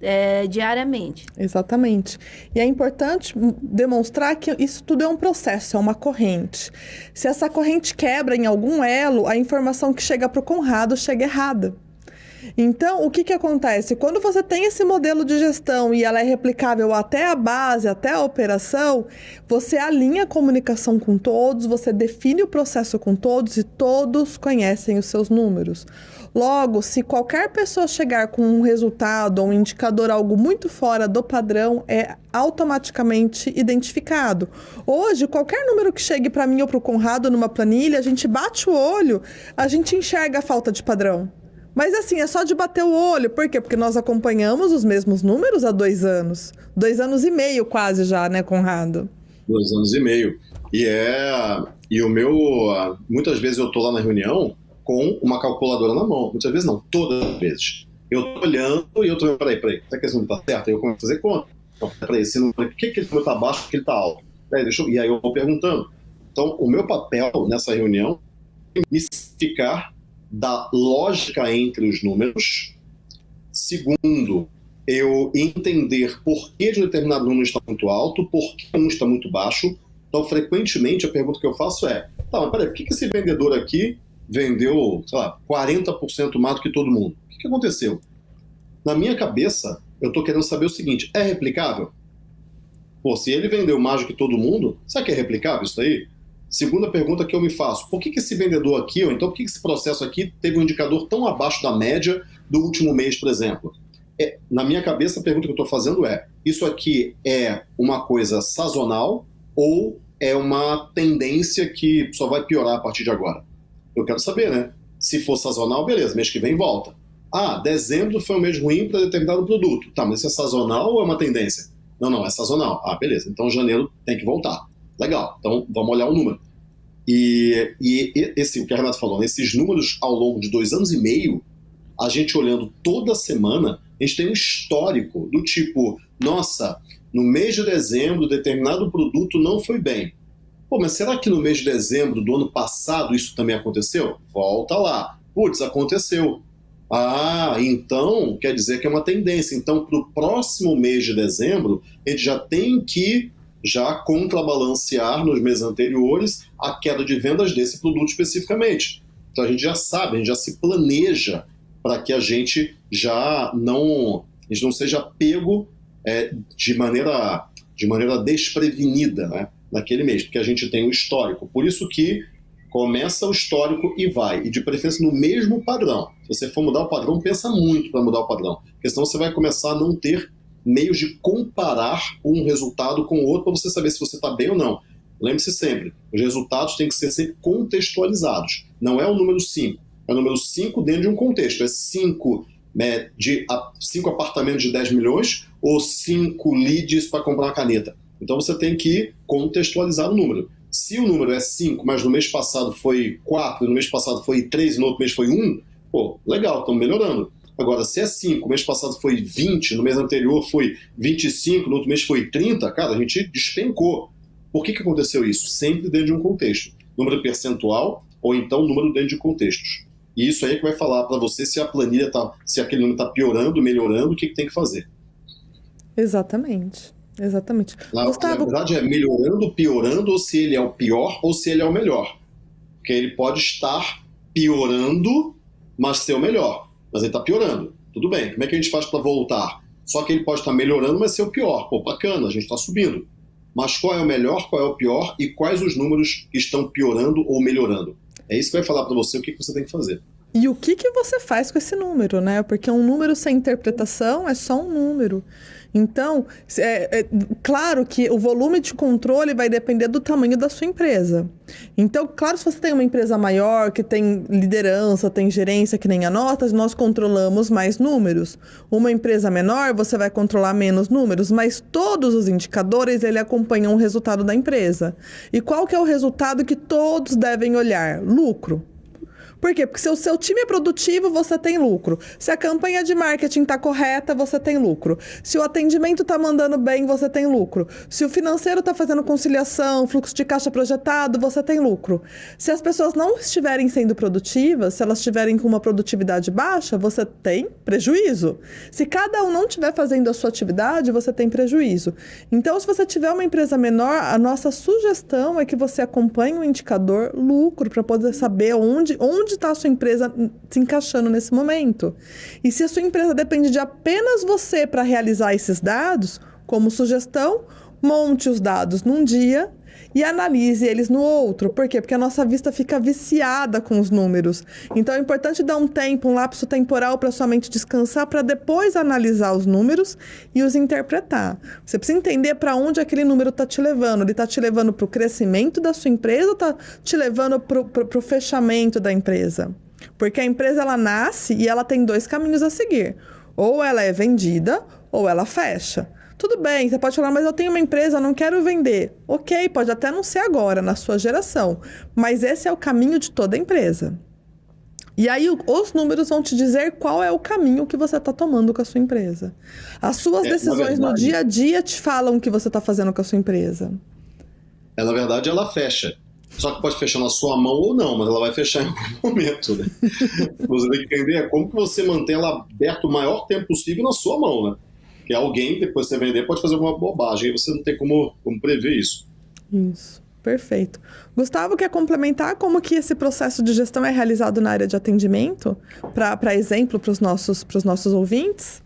S3: é, diariamente.
S1: Exatamente. E é importante demonstrar que isso tudo é um processo, é uma corrente. Se essa corrente quebra em algum elo, a informação que chega para o Conrado chega errada. Então, o que, que acontece? Quando você tem esse modelo de gestão e ela é replicável até a base, até a operação, você alinha a comunicação com todos, você define o processo com todos e todos conhecem os seus números. Logo, se qualquer pessoa chegar com um resultado ou um indicador algo muito fora do padrão, é automaticamente identificado. Hoje, qualquer número que chegue para mim ou para o Conrado numa planilha, a gente bate o olho, a gente enxerga a falta de padrão. Mas assim, é só de bater o olho. Por quê? Porque nós acompanhamos os mesmos números há dois anos. Dois anos e meio quase já, né, Conrado?
S4: Dois anos e meio. E é. E o meu. Muitas vezes eu tô lá na reunião com uma calculadora na mão. Muitas vezes não, todas as vezes. Eu tô olhando e eu tô. Peraí, peraí, será que esse número tá certo? Aí eu começo a fazer conta. Então, peraí, esse número, por que, que número tá baixo porque ele tá alto? Peraí, deixa eu... E aí eu vou perguntando. Então, o meu papel nessa reunião é me ficar da lógica entre os números. Segundo, eu entender por que de determinado número está muito alto, por que um está muito baixo. Então, frequentemente, a pergunta que eu faço é: tá, mas peraí, por que esse vendedor aqui vendeu, sei lá, 40% mais do que todo mundo? O que, que aconteceu? Na minha cabeça, eu estou querendo saber o seguinte: é replicável? Pô, se ele vendeu mais do que todo mundo, será que é replicável isso aí? Segunda pergunta que eu me faço: por que, que esse vendedor aqui, ou então por que, que esse processo aqui teve um indicador tão abaixo da média do último mês, por exemplo? É, na minha cabeça, a pergunta que eu estou fazendo é: isso aqui é uma coisa sazonal ou é uma tendência que só vai piorar a partir de agora? Eu quero saber, né? Se for sazonal, beleza, mês que vem volta. Ah, dezembro foi um mês ruim para determinado produto. Tá, mas isso é sazonal ou é uma tendência? Não, não, é sazonal. Ah, beleza. Então janeiro tem que voltar. Legal, então vamos olhar o número. E, e esse, o que a Renata falou, esses números ao longo de dois anos e meio, a gente olhando toda semana, a gente tem um histórico do tipo, nossa, no mês de dezembro, determinado produto não foi bem. Pô, mas será que no mês de dezembro do ano passado isso também aconteceu? Volta lá. Putz, aconteceu. Ah, então quer dizer que é uma tendência. Então, para o próximo mês de dezembro, gente já tem que já contrabalancear nos meses anteriores a queda de vendas desse produto especificamente. Então a gente já sabe, a gente já se planeja para que a gente já não, a gente não seja pego é, de, maneira, de maneira desprevenida né, naquele mês, porque a gente tem um histórico. Por isso que começa o histórico e vai, e de preferência no mesmo padrão. Se você for mudar o padrão, pensa muito para mudar o padrão, porque senão você vai começar a não ter meios de comparar um resultado com o outro para você saber se você está bem ou não. Lembre-se sempre, os resultados têm que ser sempre contextualizados. Não é o número 5, é o número 5 dentro de um contexto. É 5 é, de cinco apartamentos de 10 milhões ou cinco leads para comprar uma caneta. Então você tem que contextualizar o número. Se o número é 5, mas no mês passado foi 4, no mês passado foi 3 e no outro mês foi 1, pô, legal, estamos melhorando. Agora, se é 5, no mês passado foi 20, no mês anterior foi 25, no outro mês foi 30, cara, a gente despencou. Por que, que aconteceu isso? Sempre dentro de um contexto. Número percentual ou então número dentro de contextos. E isso aí é que vai falar para você se a planilha tá, se aquele número está piorando, melhorando, o que, que tem que fazer.
S1: Exatamente. Exatamente.
S4: Na, Gustavo... na verdade, é melhorando, piorando, ou se ele é o pior ou se ele é o melhor. Porque ele pode estar piorando, mas ser o melhor. Mas ele está piorando. Tudo bem. Como é que a gente faz para voltar? Só que ele pode estar melhorando, mas ser o pior. Pô, bacana, a gente está subindo. Mas qual é o melhor, qual é o pior e quais os números que estão piorando ou melhorando? É isso que vai falar para você o que, que você tem que fazer.
S1: E o que, que você faz com esse número, né? Porque um número sem interpretação é só um número. Então, é, é, claro que o volume de controle vai depender do tamanho da sua empresa. Então, claro, se você tem uma empresa maior, que tem liderança, tem gerência, que nem a notas, nós controlamos mais números. Uma empresa menor, você vai controlar menos números, mas todos os indicadores, ele acompanham o resultado da empresa. E qual que é o resultado que todos devem olhar? Lucro. Por quê? Porque se o seu time é produtivo, você tem lucro. Se a campanha de marketing está correta, você tem lucro. Se o atendimento está mandando bem, você tem lucro. Se o financeiro está fazendo conciliação, fluxo de caixa projetado, você tem lucro. Se as pessoas não estiverem sendo produtivas, se elas estiverem com uma produtividade baixa, você tem prejuízo. Se cada um não estiver fazendo a sua atividade, você tem prejuízo. Então, se você tiver uma empresa menor, a nossa sugestão é que você acompanhe o indicador lucro para poder saber onde, onde onde está a sua empresa se encaixando nesse momento. E se a sua empresa depende de apenas você para realizar esses dados, como sugestão, monte os dados num dia e analise eles no outro. Por quê? Porque a nossa vista fica viciada com os números. Então é importante dar um tempo, um lapso temporal para sua mente descansar para depois analisar os números e os interpretar. Você precisa entender para onde aquele número está te levando. Ele está te levando para o crescimento da sua empresa ou está te levando para o fechamento da empresa? Porque a empresa ela nasce e ela tem dois caminhos a seguir. Ou ela é vendida ou ela fecha. Tudo bem, você pode falar, mas eu tenho uma empresa, não quero vender. Ok, pode até não ser agora, na sua geração, mas esse é o caminho de toda empresa. E aí os números vão te dizer qual é o caminho que você está tomando com a sua empresa. As suas é, decisões verdade, no dia a dia te falam o que você está fazendo com a sua empresa.
S4: É, na verdade, ela fecha. Só que pode fechar na sua mão ou não, mas ela vai fechar em algum <laughs> momento. Né? você tem que entender como que você mantém ela aberta o maior tempo possível na sua mão, né? Que alguém, depois de você vender, pode fazer alguma bobagem e você não tem como, como prever isso.
S1: Isso. Perfeito. Gustavo, quer complementar como que esse processo de gestão é realizado na área de atendimento? Para exemplo, para os nossos, nossos ouvintes?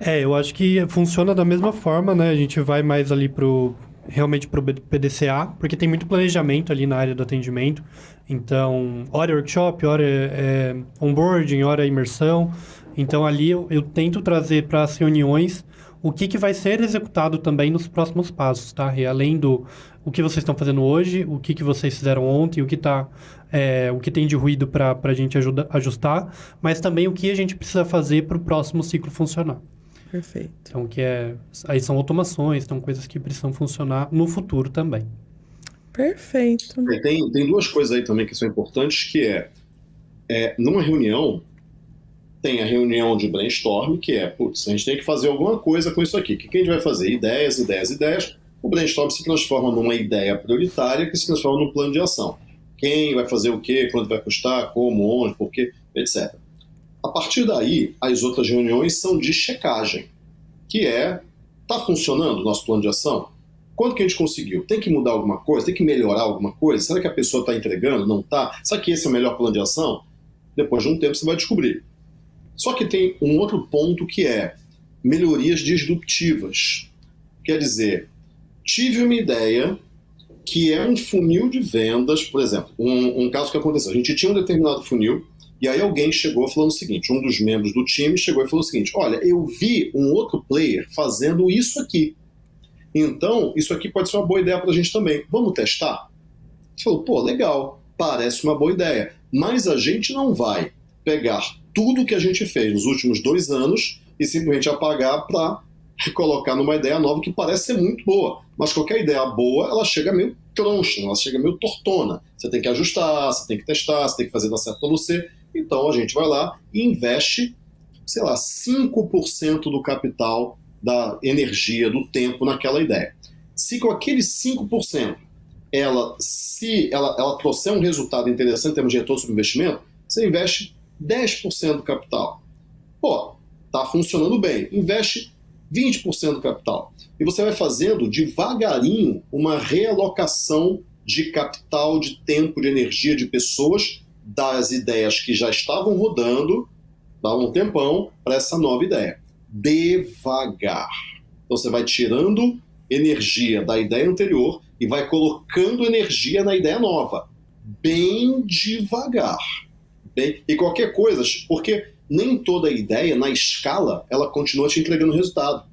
S2: É, eu acho que funciona da mesma forma, né? A gente vai mais ali pro realmente para o PDCA, porque tem muito planejamento ali na área do atendimento. Então, hora é workshop, hora é, é onboarding, hora é imersão. Então ali eu, eu tento trazer para as reuniões o que, que vai ser executado também nos próximos passos, tá? E além do o que vocês estão fazendo hoje, o que, que vocês fizeram ontem, o que tá, é, o que tem de ruído para a gente ajuda, ajustar, mas também o que a gente precisa fazer para o próximo ciclo funcionar.
S1: Perfeito.
S2: Então, que é, aí são automações, são coisas que precisam funcionar no futuro também.
S1: Perfeito.
S4: Tem, tem duas coisas aí também que são importantes, que é, é numa reunião, tem a reunião de brainstorm, que é, putz, a gente tem que fazer alguma coisa com isso aqui. O que a gente vai fazer? Ideias, ideias, ideias. O brainstorm se transforma numa ideia prioritária que se transforma num plano de ação. Quem vai fazer o quê, quanto vai custar, como, onde, por quê, etc. A partir daí, as outras reuniões são de checagem, que é, está funcionando o nosso plano de ação? Quanto que a gente conseguiu? Tem que mudar alguma coisa? Tem que melhorar alguma coisa? Será que a pessoa está entregando? Não está? Será que esse é o melhor plano de ação? Depois de um tempo você vai descobrir. Só que tem um outro ponto que é melhorias disruptivas. Quer dizer, tive uma ideia que é um funil de vendas, por exemplo, um, um, caso que aconteceu. A gente tinha um determinado funil e aí alguém chegou falando o seguinte: um dos membros do time chegou e falou o seguinte: Olha, eu vi um outro player fazendo isso aqui. Então, isso aqui pode ser uma boa ideia para a gente também. Vamos testar? Gente falou: Pô, legal, parece uma boa ideia. Mas a gente não vai pegar tudo que a gente fez nos últimos dois anos e simplesmente apagar para colocar numa ideia nova que parece ser muito boa. Mas qualquer ideia boa, ela chega meio troncha, ela chega meio tortona. Você tem que ajustar, você tem que testar, você tem que fazer dar certo para você. Então a gente vai lá e investe, sei lá, 5% do capital, da energia, do tempo naquela ideia. Se com aqueles 5% ela, se ela, ela trouxer um resultado interessante em termos de retorno sobre investimento, você investe 10% do capital. Pô, tá funcionando bem. Investe 20% do capital. E você vai fazendo devagarinho uma realocação de capital, de tempo, de energia de pessoas das ideias que já estavam rodando, dá um tempão, para essa nova ideia. Devagar. Então você vai tirando energia da ideia anterior e vai colocando energia na ideia nova. Bem devagar. Bem, e qualquer coisa, porque nem toda ideia, na escala, ela continua te entregando resultado.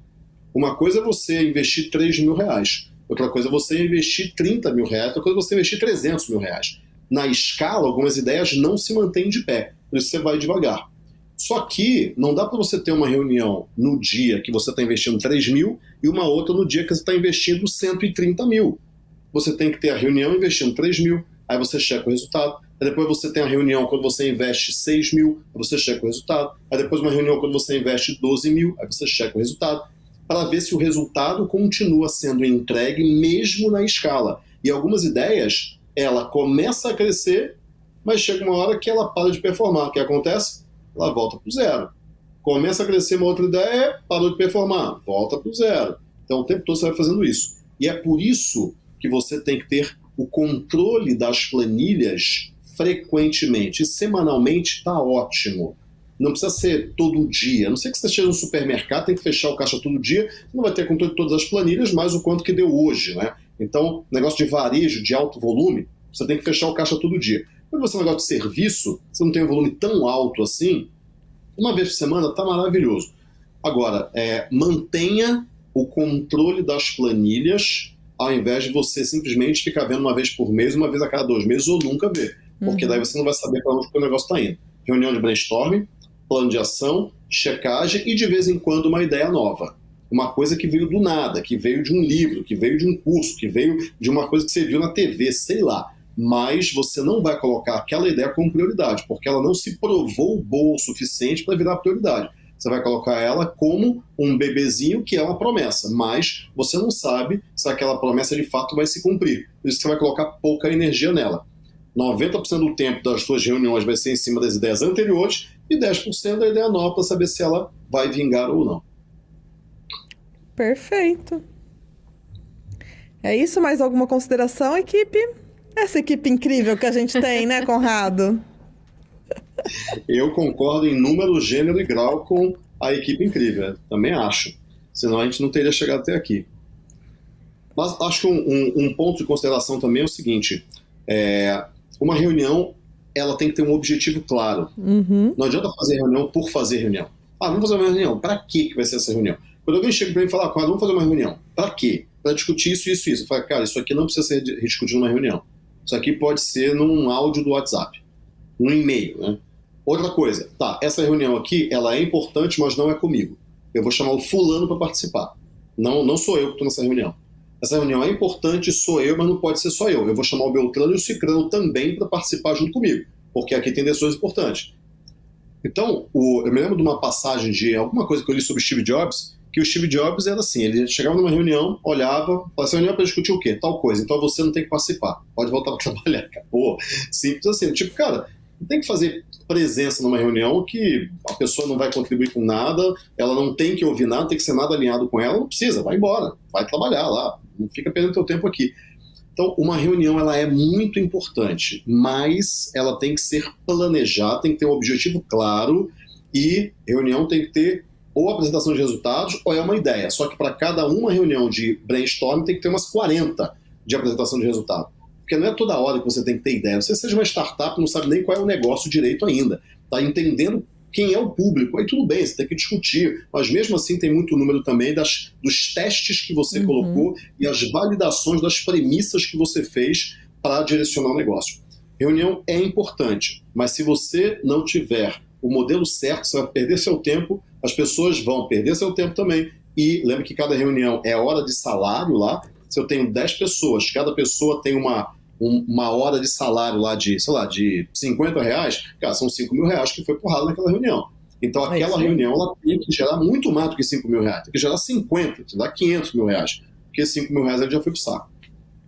S4: Uma coisa é você investir 3 mil reais, outra coisa é você investir 30 mil reais, outra coisa é você investir 300 mil reais. Na escala, algumas ideias não se mantêm de pé, por isso você vai devagar. Só que não dá para você ter uma reunião no dia que você está investindo 3 mil e uma outra no dia que você está investindo 130 mil. Você tem que ter a reunião investindo 3 mil, aí você checa o resultado. Aí depois você tem a reunião quando você investe 6 mil, você checa o resultado. Aí depois uma reunião quando você investe 12 mil, aí você checa o resultado. Para ver se o resultado continua sendo entregue mesmo na escala. E algumas ideias, ela começa a crescer, mas chega uma hora que ela para de performar. O que acontece? Ela volta para o zero. Começa a crescer uma outra ideia, parou de performar, volta para o zero. Então o tempo todo você vai fazendo isso. E é por isso que você tem que ter o controle das planilhas frequentemente. E semanalmente está ótimo. Não precisa ser todo dia. A não sei que você esteja no supermercado, tem que fechar o caixa todo dia, não vai ter controle de todas as planilhas, mais o quanto que deu hoje. Né? Então, negócio de varejo, de alto volume, você tem que fechar o caixa todo dia. Quando você é um negócio de serviço, você não tem um volume tão alto assim, uma vez por semana está maravilhoso. Agora, é, mantenha o controle das planilhas ao invés de você simplesmente ficar vendo uma vez por mês, uma vez a cada dois meses, ou nunca ver. Porque daí você não vai saber para onde o negócio está indo. Reunião de brainstorming, plano de ação, checagem e de vez em quando uma ideia nova. Uma coisa que veio do nada, que veio de um livro, que veio de um curso, que veio de uma coisa que você viu na TV, sei lá. Mas você não vai colocar aquela ideia como prioridade, porque ela não se provou boa o suficiente para virar prioridade. Você vai colocar ela como um bebezinho que é uma promessa, mas você não sabe se aquela promessa de fato vai se cumprir. Por isso você vai colocar pouca energia nela. 90% do tempo das suas reuniões vai ser em cima das ideias anteriores e 10% da ideia nova para saber se ela vai vingar ou não.
S1: Perfeito. É isso? Mais alguma consideração, equipe? Essa equipe incrível que a gente tem, né, Conrado?
S4: Eu concordo em número, gênero e grau com a equipe incrível. Também acho. Senão a gente não teria chegado até aqui. Mas acho que um, um, um ponto de consideração também é o seguinte: é, uma reunião ela tem que ter um objetivo claro.
S1: Uhum.
S4: Não adianta fazer reunião por fazer reunião. Ah, vamos fazer uma reunião. Para que vai ser essa reunião? Quando alguém chega para mim e fala, ah, vamos fazer uma reunião. Para quê? Para discutir isso, isso, isso. Eu falo, cara, isso aqui não precisa ser discutido numa reunião. Isso aqui pode ser num áudio do WhatsApp, num e-mail, né? Outra coisa, tá, essa reunião aqui, ela é importante, mas não é comigo. Eu vou chamar o fulano para participar. Não, não sou eu que estou nessa reunião. Essa reunião é importante, sou eu, mas não pode ser só eu. Eu vou chamar o Beltrano e o Cicrano também para participar junto comigo, porque aqui tem decisões importantes. Então, o, eu me lembro de uma passagem de alguma coisa que eu li sobre Steve Jobs, que o Steve Jobs era assim, ele chegava numa reunião, olhava, essa reunião é para discutir o quê? Tal coisa, então você não tem que participar, pode voltar para <laughs> trabalhar, acabou. Simples assim, tipo, cara, tem que fazer presença numa reunião que a pessoa não vai contribuir com nada, ela não tem que ouvir nada, tem que ser nada alinhado com ela, não precisa, vai embora, vai trabalhar lá, não fica perdendo teu tempo aqui. Então, uma reunião ela é muito importante, mas ela tem que ser planejada, tem que ter um objetivo claro e reunião tem que ter ou apresentação de resultados ou é uma ideia. Só que para cada uma reunião de brainstorming tem que ter umas 40 de apresentação de resultado. Porque não é toda hora que você tem que ter ideia. Você seja uma startup, não sabe nem qual é o negócio direito ainda. Está entendendo quem é o público. Aí tudo bem, você tem que discutir. Mas mesmo assim tem muito número também das, dos testes que você uhum. colocou e as validações das premissas que você fez para direcionar o negócio. Reunião é importante, mas se você não tiver o modelo certo, você vai perder seu tempo, as pessoas vão perder seu tempo também. E lembre que cada reunião é hora de salário lá. Se eu tenho 10 pessoas, cada pessoa tem uma, um, uma hora de salário lá de, sei lá, de 50 reais, cara, são 5 mil reais que foi porrado naquela reunião. Então aquela é reunião ela tem que gerar muito mais do que 5 mil reais, tem que gerar 50, tem que dar 500 mil reais, porque 5 mil reais ele já foi pro saco.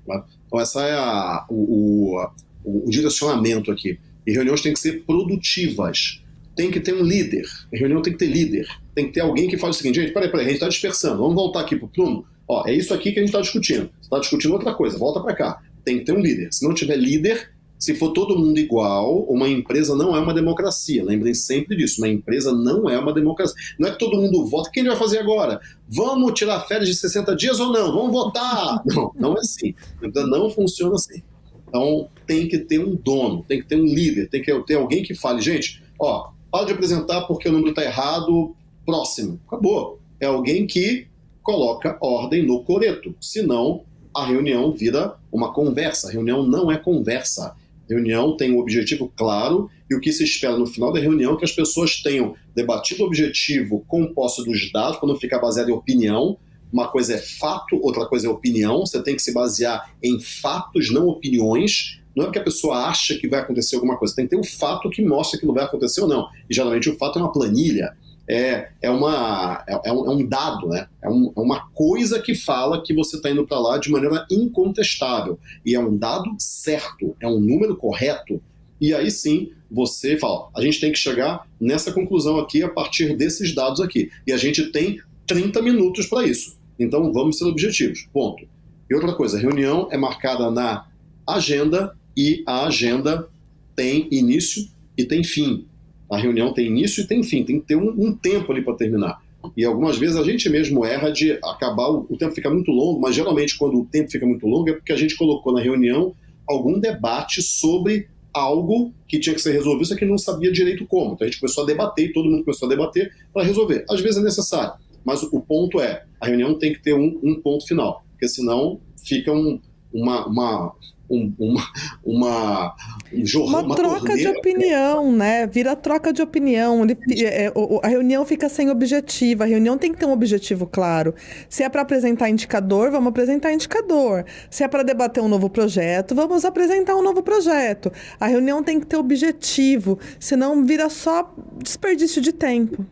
S4: Tá? Então essa é a, o, o, o direcionamento aqui. E reuniões têm que ser produtivas tem que ter um líder. A reunião tem que ter líder. Tem que ter alguém que fale o seguinte, gente, peraí, peraí, a gente está dispersando. Vamos voltar aqui para o Plumo. Ó, é isso aqui que a gente está discutindo. Você está discutindo outra coisa, volta para cá. Tem que ter um líder. Se não tiver líder, se for todo mundo igual, uma empresa não é uma democracia. Lembrem sempre disso. Uma empresa não é uma democracia. Não é que todo mundo vota. O que gente vai fazer agora? Vamos tirar férias de 60 dias ou não? Vamos votar! <laughs> Não, não é assim. Não funciona assim. Então, tem que ter um dono, tem que ter um líder, tem que ter alguém que fale, gente, ó, para de apresentar porque o número está errado, próximo. Acabou. É alguém que coloca ordem no coreto. Senão, a reunião vira uma conversa. A reunião não é conversa. A reunião tem um objetivo claro e o que se espera no final da reunião é que as pessoas tenham debatido o objetivo com posse dos dados, para não ficar baseado em opinião. Uma coisa é fato, outra coisa é opinião. Você tem que se basear em fatos, não opiniões. Não é porque a pessoa acha que vai acontecer alguma coisa, tem que ter um fato que mostra que não vai acontecer ou não. E geralmente o fato é uma planilha, é, é, uma, é, é, um, é um, dado, né? É, um, é, uma coisa que fala que você está indo para lá de maneira incontestável. E é um dado certo, é um número correto. E aí sim você fala: a gente tem que chegar nessa conclusão aqui a partir desses dados aqui. E a gente tem 30 minutos para isso. Então vamos ser objetivos. Ponto. E outra coisa, a reunião é marcada na agenda e a agenda tem início e tem fim. A reunião tem início e tem fim, tem que ter um, um tempo ali para terminar. E algumas vezes a gente mesmo erra de acabar, o, o tempo fica muito longo, mas geralmente quando o tempo fica muito longo é porque a gente colocou na reunião algum debate sobre algo que tinha que ser resolvido, só que não sabia direito como. Então a gente começou a debater e todo mundo começou a debater para resolver. Às vezes é necessário, mas o ponto é, a reunião tem que ter um, um ponto final, porque senão fica um, uma, uma, um, uma, uma, um jornal,
S1: uma, uma troca torneira. de opinião, né? Vira troca de opinião. Ele, é, é a reunião fica sem objetivo. A reunião tem que ter um objetivo claro. Se é para apresentar indicador, vamos apresentar indicador. Se é para debater um novo projeto, vamos apresentar um novo projeto. A reunião tem que ter objetivo, senão vira só desperdício de tempo.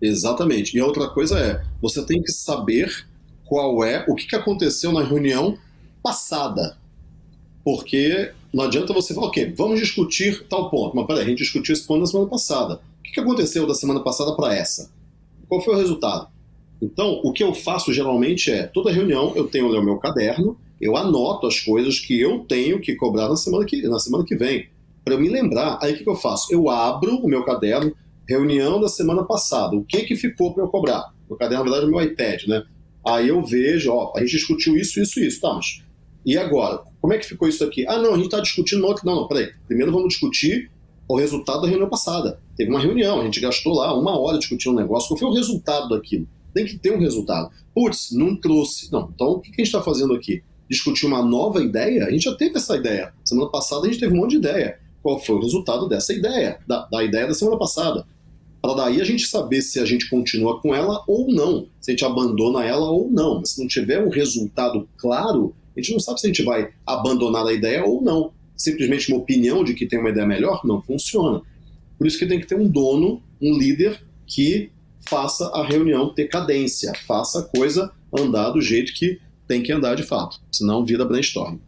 S4: Exatamente. E outra coisa é, você tem que saber qual é o que aconteceu na reunião passada. Porque não adianta você falar, ok, vamos discutir tal ponto. Mas peraí, a gente discutiu esse ponto na semana passada. O que aconteceu da semana passada para essa? Qual foi o resultado? Então, o que eu faço geralmente é, toda reunião eu tenho o meu caderno, eu anoto as coisas que eu tenho que cobrar na semana que, na semana que vem. Para eu me lembrar, aí o que, eu faço? Eu abro o meu caderno, reunião da semana passada, o que, que ficou para eu cobrar? O caderno, na verdade, é o meu iPad, né? Aí eu vejo, ó, a gente discutiu isso, isso, isso, tá, mas e agora? Como é que ficou isso aqui? Ah, não, a gente está discutindo. Não, não, peraí. Primeiro vamos discutir o resultado da reunião passada. Teve uma reunião, a gente gastou lá uma hora discutindo um negócio. Qual foi o resultado daquilo? Tem que ter um resultado. Putz, não trouxe. Não, então o que a gente está fazendo aqui? Discutir uma nova ideia? A gente já teve essa ideia. Semana passada a gente teve um monte de ideia. Qual foi o resultado dessa ideia? Da, da ideia da semana passada. Para daí a gente saber se a gente continua com ela ou não. Se a gente abandona ela ou não. Mas se não tiver um resultado claro, a gente não sabe se a gente vai abandonar a ideia ou não. Simplesmente uma opinião de que tem uma ideia melhor não funciona. Por isso que tem que ter um dono, um líder que faça a reunião ter cadência, faça a coisa andar do jeito que tem que andar de fato, senão vira brainstorm.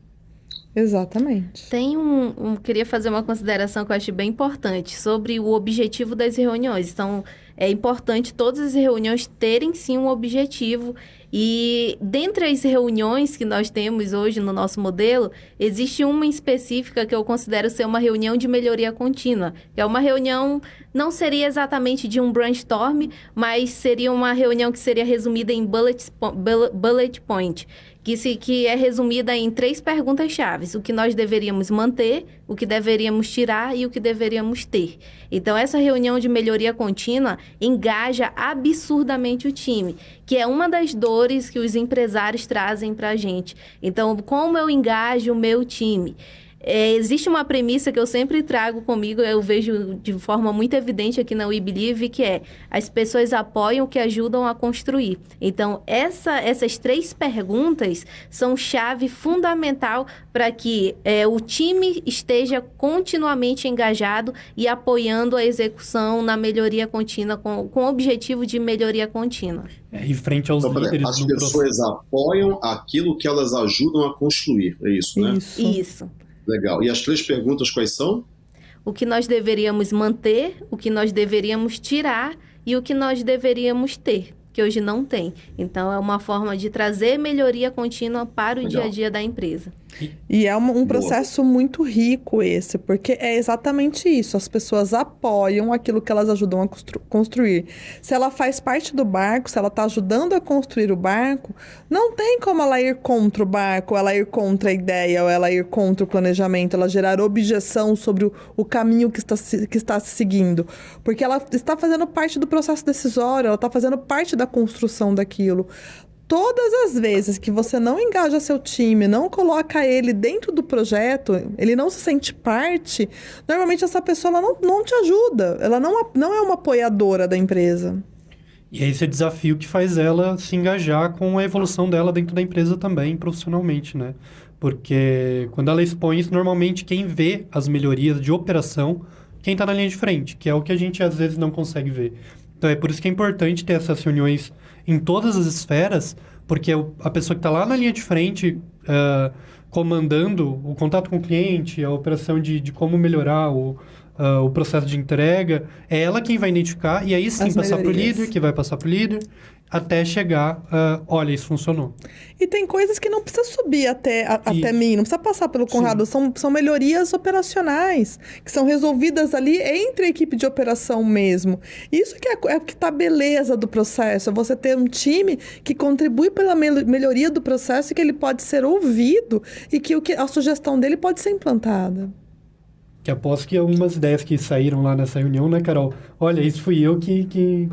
S1: Exatamente.
S3: Tem um, um, Queria fazer uma consideração que eu acho bem importante sobre o objetivo das reuniões. Então, é importante todas as reuniões terem sim um objetivo e dentre as reuniões que nós temos hoje no nosso modelo, existe uma específica que eu considero ser uma reunião de melhoria contínua. É uma reunião, não seria exatamente de um brainstorm, mas seria uma reunião que seria resumida em bullet, bullet point, que, se, que é resumida em três perguntas chaves: o que nós deveríamos manter, o que deveríamos tirar e o que deveríamos ter. Então, essa reunião de melhoria contínua engaja absurdamente o time, que é uma das dores que os empresários trazem para a gente. Então, como eu engajo o meu time? É, existe uma premissa que eu sempre trago comigo, eu vejo de forma muito evidente aqui na We Believe, que é as pessoas apoiam o que ajudam a construir. Então, essa, essas três perguntas são chave fundamental para que é, o time esteja continuamente engajado e apoiando a execução na melhoria contínua, com, com o objetivo de melhoria contínua.
S2: É, e frente aos
S4: Então,
S2: líderes
S4: as
S2: do
S4: pessoas
S2: processo.
S4: apoiam aquilo que elas ajudam a construir, é isso, né?
S1: Isso.
S3: Isso.
S4: Legal. E as três perguntas quais são?
S3: o que nós deveríamos manter, o que nós deveríamos tirar e o que nós deveríamos ter, que hoje não tem. Então, é uma forma de trazer melhoria contínua para o
S4: Legal.
S3: dia a dia da empresa.
S1: E é um, um processo muito rico esse, porque é exatamente isso. As pessoas apoiam aquilo que elas ajudam a constru- construir. Se ela faz parte do barco, se ela está ajudando a construir o barco, não tem como ela ir contra o barco, ela ir contra a ideia, ou ela ir contra o planejamento, ela gerar objeção sobre o, o caminho que está, se, que está se seguindo. Porque ela está fazendo parte do processo decisório, ela está fazendo parte da construção daquilo. Todas as vezes que você não engaja seu time, não coloca ele dentro do projeto, ele não se sente parte, normalmente essa pessoa não, não te ajuda. Ela não, não é uma apoiadora da empresa.
S2: E é esse desafio que faz ela se engajar com a evolução dela dentro da empresa também, profissionalmente, né? Porque quando ela expõe isso, normalmente quem vê as melhorias de operação, quem está na linha de frente, que é o que a gente às vezes não consegue ver. Então é por isso que é importante ter essas reuniões em todas as esferas, porque a pessoa que está lá na linha de frente, ah, comandando o contato com o cliente, a operação de, de como melhorar o, ah, o processo de entrega, é ela quem vai identificar e aí sim
S1: As
S2: passar para o líder, que vai passar para o líder, até chegar, ah, olha, isso funcionou.
S1: E tem coisas que não precisa subir até, a- até
S2: Isso.
S1: mim, não precisa passar pelo Conrado. São, são melhorias operacionais, que são resolvidas ali entre a equipe de operação mesmo. Isso que é, é que tá a beleza do processo. É você ter um time que contribui pela mel- melhoria do processo e que ele pode ser ouvido e que, o que a sugestão dele pode ser implantada.
S2: Que aposto que algumas ideias que saíram lá nessa reunião, né, Carol? Olha, isso fui eu que... que...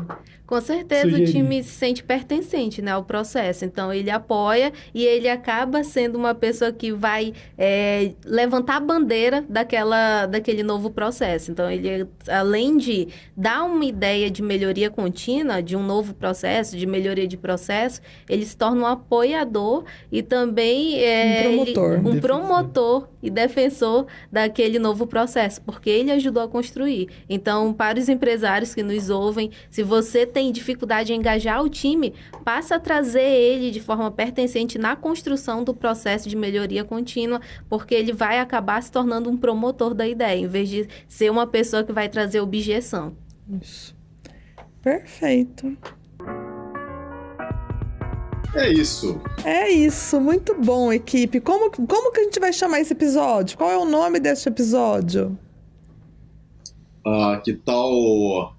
S3: Com certeza
S2: Sugeri.
S3: o time se sente pertencente né, ao processo. Então ele apoia e ele acaba sendo uma pessoa que vai é, levantar a bandeira daquela, daquele novo processo. Então ele, além de dar uma ideia de melhoria contínua, de um novo processo, de melhoria de processo, ele se torna um apoiador e também é,
S1: Um
S3: ele-
S1: promotor.
S3: um
S2: Defensor.
S3: promotor e defensor daquele novo processo, porque ele ajudou a construir. Então, para os empresários que nos ouvem, se você tem dificuldade em engajar o time, passa a trazer ele de forma pertencente na construção do processo de melhoria contínua, porque ele vai acabar se tornando um promotor da ideia, em vez de ser uma pessoa que vai trazer objeção.
S1: Isso. Perfeito.
S4: É isso.
S1: É isso, muito bom, equipe. Como, como que a gente vai chamar esse episódio? Qual é o nome deste episódio?
S4: Ah, que tal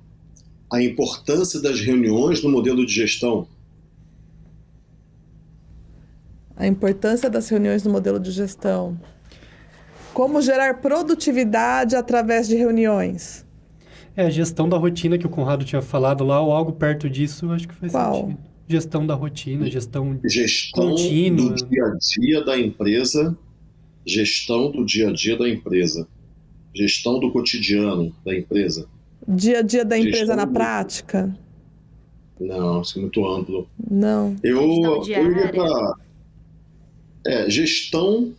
S4: a importância das reuniões no modelo de gestão?
S1: A importância das reuniões no modelo de gestão. Como gerar produtividade através de reuniões.
S2: É a gestão da rotina que o Conrado tinha falado lá, ou algo perto disso, acho que faz
S1: Qual?
S2: sentido. Gestão da rotina, gestão...
S4: Gestão
S2: Contínua.
S4: do dia a dia da empresa, gestão do dia a dia da empresa, gestão do cotidiano da empresa.
S1: Dia a dia da empresa
S4: Gestão
S1: na prática?
S4: Não, isso é muito amplo.
S1: Não.
S4: Eu, eu iria pra, é, gestão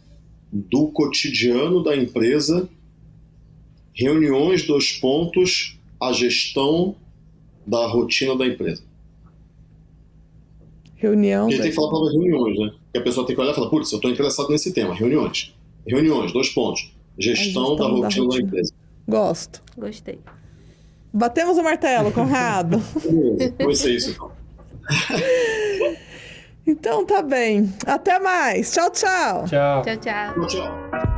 S4: do cotidiano da empresa, reuniões dos pontos, a gestão da rotina da empresa.
S1: Reunião.
S4: Porque a
S1: da-
S4: gente tem que falar para reuniões, né? Que a pessoa tem que olhar e falar, putz, eu estou interessado nesse tema, reuniões. Reuniões, dois pontos. Gestão,
S1: gestão
S4: da
S1: da
S4: rotina da,
S1: rotina.
S4: empresa.
S1: Gosto.
S3: Gostei.
S1: Batemos o martelo, Conrado. <laughs>
S4: Vai ser isso então.
S1: então tá bem. Até mais. Tchau.
S2: Tchau.
S3: Tchau, tchau.
S4: Tchau, tchau.